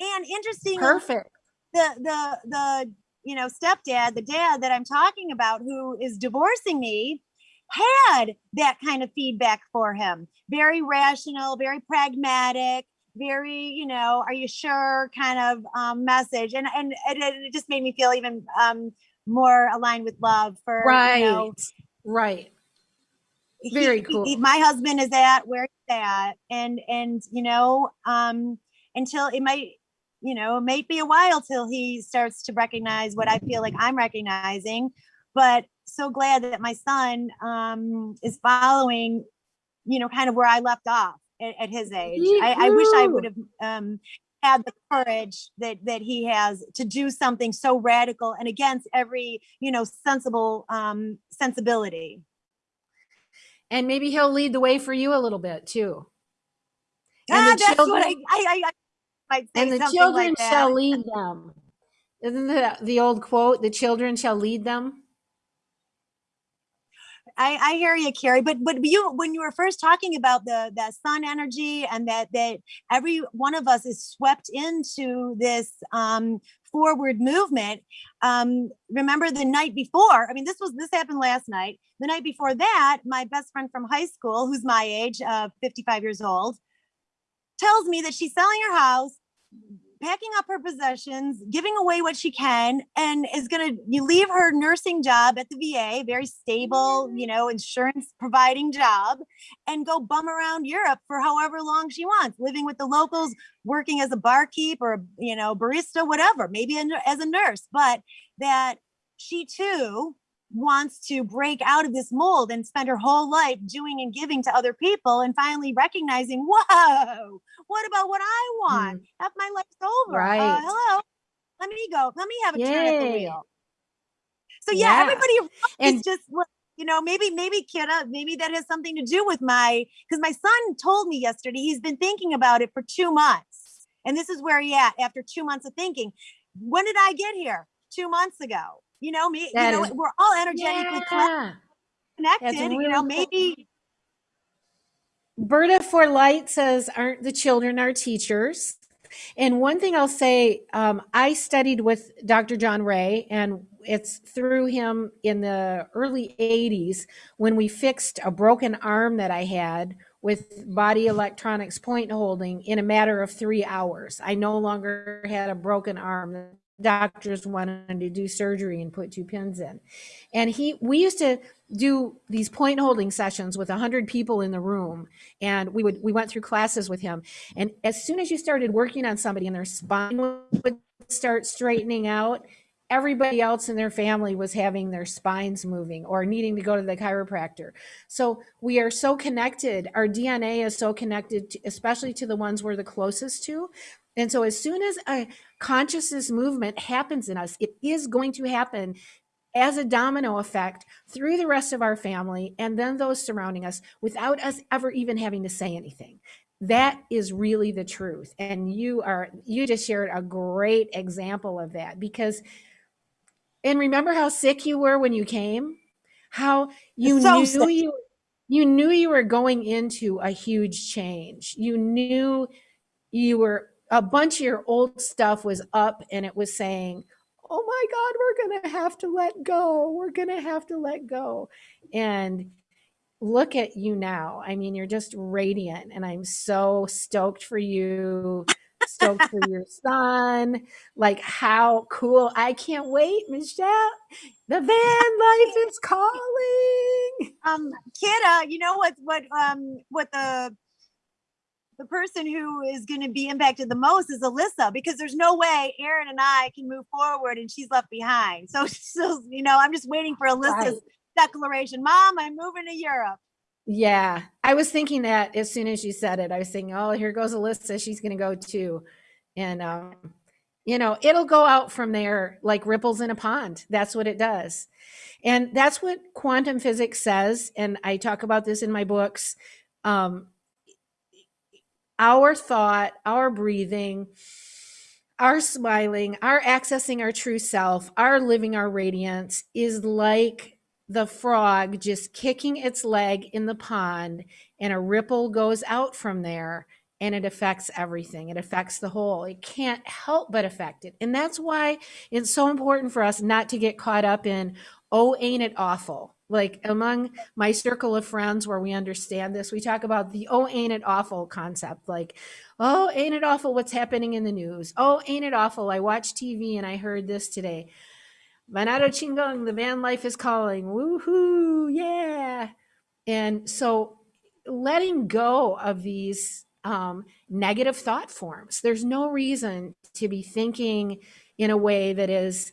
And interesting, Perfect. the the the you know stepdad, the dad that I'm talking about, who is divorcing me, had that kind of feedback for him. Very rational, very pragmatic, very you know, are you sure kind of um, message, and and it, it just made me feel even um, more aligned with love for Right. you know, Right. Very he- cool. he- my husband is at where he's at and and you know um until it might you know it might be a while till he starts to recognize what i feel like i'm recognizing but so glad that my son um is following you know kind of where i left off at, at his age I, I wish i would have um had the courage that that he has to do something so radical and against every you know sensible um sensibility And maybe he'll lead the way for you a little bit too. And ah, the what I, children- I, I, I And the children like shall lead them. Isn't that the old quote? The children shall lead them. I, I hear you, Carrie. But but you when you were first talking about the that sun energy and that that every one of us is swept into this um, forward movement. Um, remember the night before? I mean, this was this happened last night. The night before that, my best friend from high school, who's my age, uh, 55 years old, tells me that she's selling her house, packing up her possessions, giving away what she can, and is going to you leave her nursing job at the VA, very stable, you know, insurance providing job, and go bum around Europe for however long she wants, living with the locals, working as a barkeep or you know barista, whatever, maybe as a nurse, but that she too wants to break out of this mold and spend her whole life doing and giving to other people and finally recognizing whoa what about what i want? Half my life's over uh, Mm. Right. hello let me go. Let me have a turn at the wheel. So yeah, Yeah. everybody And is just you know maybe maybe kidda maybe that has something to do with my because my son told me yesterday he's been thinking about it for two months. And this is where he at after two months of thinking when did i get here? Two months ago you know me That you know is- we're all energetically yeah. connected you really know cool. maybe Berta for Light says, aren't the children our teachers? And one thing I'll say, um, I studied with Dr. John Ray, and it's through him in the early 80s when we fixed a broken arm that I had with body electronics point holding in a matter of three hours. I no longer had a broken arm. Doctors wanted to do surgery and put two pins in. And he, we used to do these point holding sessions with a 100 people in the room and we would we went through classes with him. And as soon as you started working on somebody and their spine would start straightening out everybody else in their family was having their spines moving or needing to go to the chiropractor. So we are so connected our dna is so connected to, especially to the ones we're the closest to. And so as soon as a consciousness movement happens in us. It is going to happen as a domino effect through the rest of our family and then those surrounding us without us ever even having to say anything. That is really the truth and you are you just shared a great example of that because and remember how sick you were when you came? How you So knew sick. you you knew you were going into a huge change. You knew you were a bunch of your old stuff was up and it was saying oh my God, we're going to have to let go. We're going to have to let go. And look at you now. I mean, you're just radiant, and I'm so stoked for you. Stoked for your son. Like, how cool. I can't wait, Michelle. The van life is calling. Um, Kidda, you know what, what, um, what the, the person who is going to be impacted the most is Alyssa, because there's no way Aaron and I can move forward and she's left behind. So, so you know, I'm just waiting for Alyssa's Right. declaration. Mom, I'm moving to Europe. Yeah, I was thinking that as soon as you said it, I was thinking, oh, here goes Alyssa. She's going to go too. And, um, you know, it'll go out from there like ripples in a pond. That's what it does. And that's what quantum physics says. And I talk about this in my books. Um, our thought, our breathing, our smiling, our accessing our true self, our living our radiance is like the frog just kicking its leg in the pond, and a ripple goes out from there and it affects everything. It affects the whole. It can't help but affect it. And that's why it's so important for us not to get caught up in, oh, ain't it awful? Like among my circle of friends where we understand this, we talk about the oh, ain't it awful concept. Like, oh, ain't it awful what's happening in the news? Oh, ain't it awful? I watched TV and I heard this today. Manado Chingon, the van life is calling. Woohoo, yeah. And so letting go of these um, negative thought forms, there's no reason to be thinking in a way that is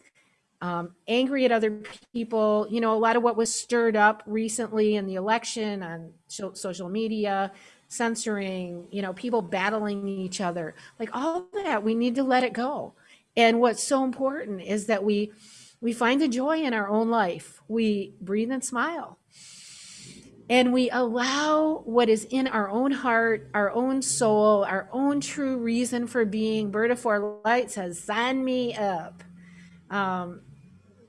um, angry at other people. You know, a lot of what was stirred up recently in the election on so- social media, censoring, you know, people battling each other, like all that, we need to let it go. And what's so important is that we we find the joy in our own life. We breathe and smile. And we allow what is in our own heart, our own soul, our own true reason for being. Bird of Four Light says, sign me up. Um,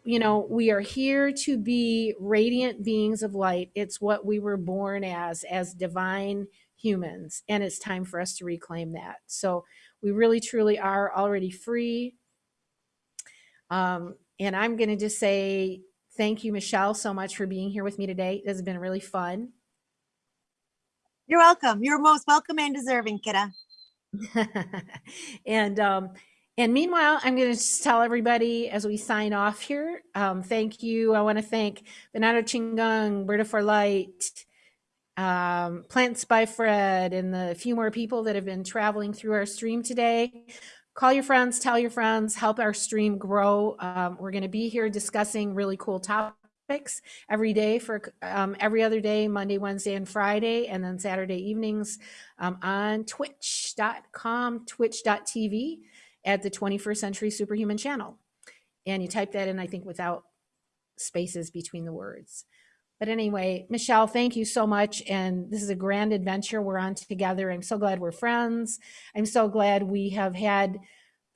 you know, we are here to be radiant beings of light. It's what we were born as, as divine humans. And it's time for us to reclaim that. So we really, truly are already free. Um, and I'm going to just say thank you, Michelle, so much for being here with me today. This has been really fun. You're welcome. You're most welcome and deserving, Kidda. and um, and meanwhile, I'm going to tell everybody as we sign off here. Um, thank you. I want to thank Bernardo Chingung, Bird for Light, um, Plants by Fred, and the few more people that have been traveling through our stream today. Call your friends, tell your friends, help our stream grow. Um, we're going to be here discussing really cool topics every day for um, every other day, Monday, Wednesday, and Friday, and then Saturday evenings um, on twitch.com, twitch.tv at the 21st Century Superhuman channel. And you type that in, I think, without spaces between the words. But anyway, Michelle, thank you so much. And this is a grand adventure we're on together. I'm so glad we're friends. I'm so glad we have had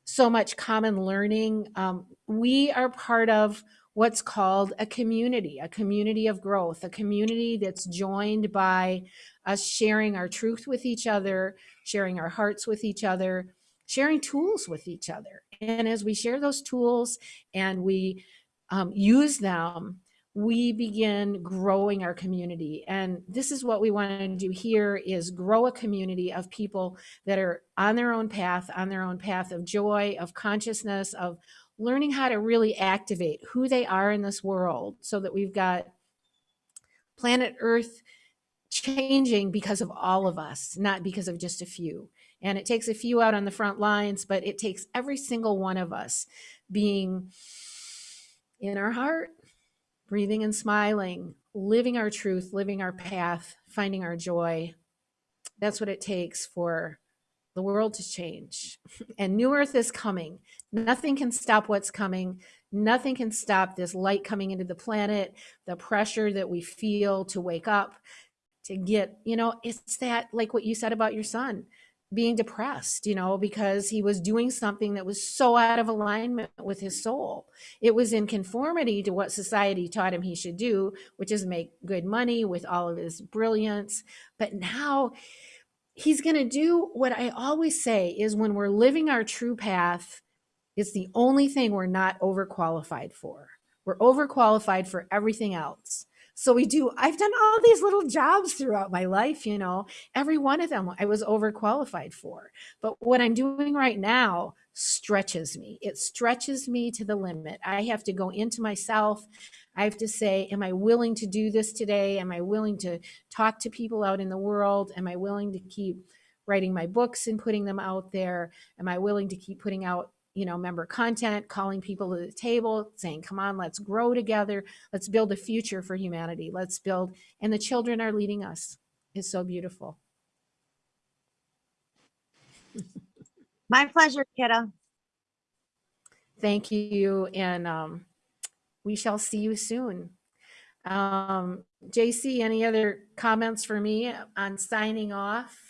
so much common learning. Um, we are part of what's called a community, a community of growth, a community that's joined by us sharing our truth with each other, sharing our hearts with each other, sharing tools with each other. And as we share those tools and we um, use them, we begin growing our community and this is what we want to do here is grow a community of people that are on their own path on their own path of joy of consciousness of learning how to really activate who they are in this world so that we've got planet earth changing because of all of us not because of just a few and it takes a few out on the front lines but it takes every single one of us being in our heart breathing and smiling, living our truth, living our path, finding our joy. That's what it takes for the world to change. And New Earth is coming. Nothing can stop what's coming. Nothing can stop this light coming into the planet, the pressure that we feel to wake up, to get, you know, it's that, like what you said about your son being depressed, you know, because he was doing something that was so out of alignment with his soul. It was in conformity to what society taught him he should do, which is make good money with all of his brilliance. But now he's going to do what I always say is when we're living our true path It's the only thing we're not overqualified for. We're overqualified for everything else. So we do, I've done all these little jobs throughout my life, you know, every one of them I was overqualified for. But what I'm doing right now stretches me. It stretches me to the limit. I have to go into myself. I have to say, am I willing to do this today? Am I willing to talk to people out in the world? Am I willing to keep writing my books and putting them out there? Am I willing to keep putting out you know, member content, calling people to the table, saying, come on, let's grow together. Let's build a future for humanity. Let's build, and the children are leading us. It's so beautiful. My pleasure, kiddo. Thank you. And um, we shall see you soon. Um, JC, any other comments for me on signing off?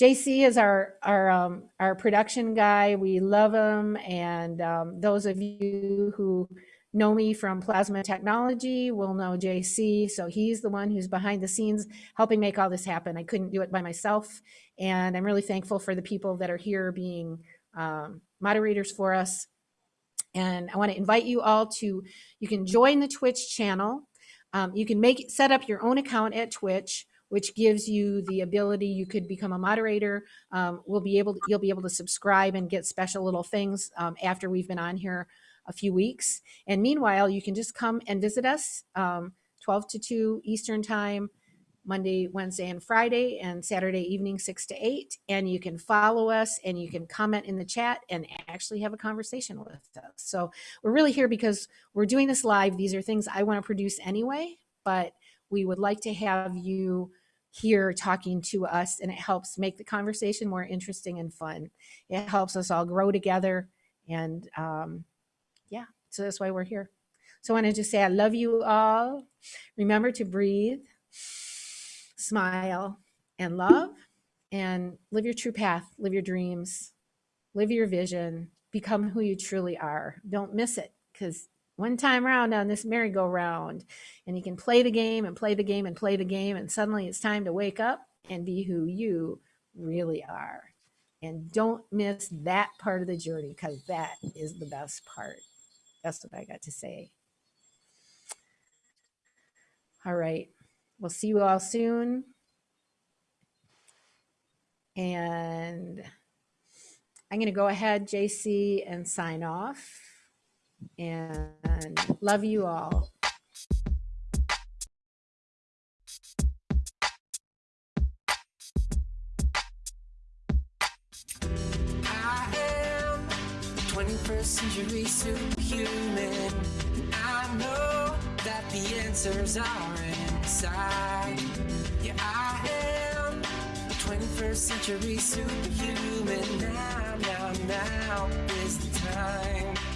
JC is our our um, our production guy. We love him, and um, those of you who know me from Plasma Technology will know JC. So he's the one who's behind the scenes helping make all this happen. I couldn't do it by myself, and I'm really thankful for the people that are here being um, moderators for us. And I want to invite you all to you can join the Twitch channel. Um, you can make set up your own account at Twitch which gives you the ability, you could become a moderator. Um, we'll be able to, you'll be able to subscribe and get special little things um, after we've been on here a few weeks. And meanwhile, you can just come and visit us um, 12 to 2 Eastern time, Monday, Wednesday, and Friday, and Saturday evening, 6 to 8. And you can follow us and you can comment in the chat and actually have a conversation with us. So we're really here because we're doing this live. These are things I want to produce anyway, but we would like to have you here talking to us and it helps make the conversation more interesting and fun. It helps us all grow together and um, yeah, so that's why we're here. So I want to just say I love you all. Remember to breathe, smile, and love, and live your true path, live your dreams, live your vision, become who you truly are. Don't miss it because one time round on this merry-go-round and you can play the game and play the game and play the game and suddenly it's time to wake up and be who you really are. And don't miss that part of the journey because that is the best part. That's what i got to say. All right. We'll see you all soon. And i'm going to go ahead jc and sign off and love you all. I am 21st century superhuman. I know that the answers are inside. Yeah, I am the 21st century superhuman. Now, now, now is the time.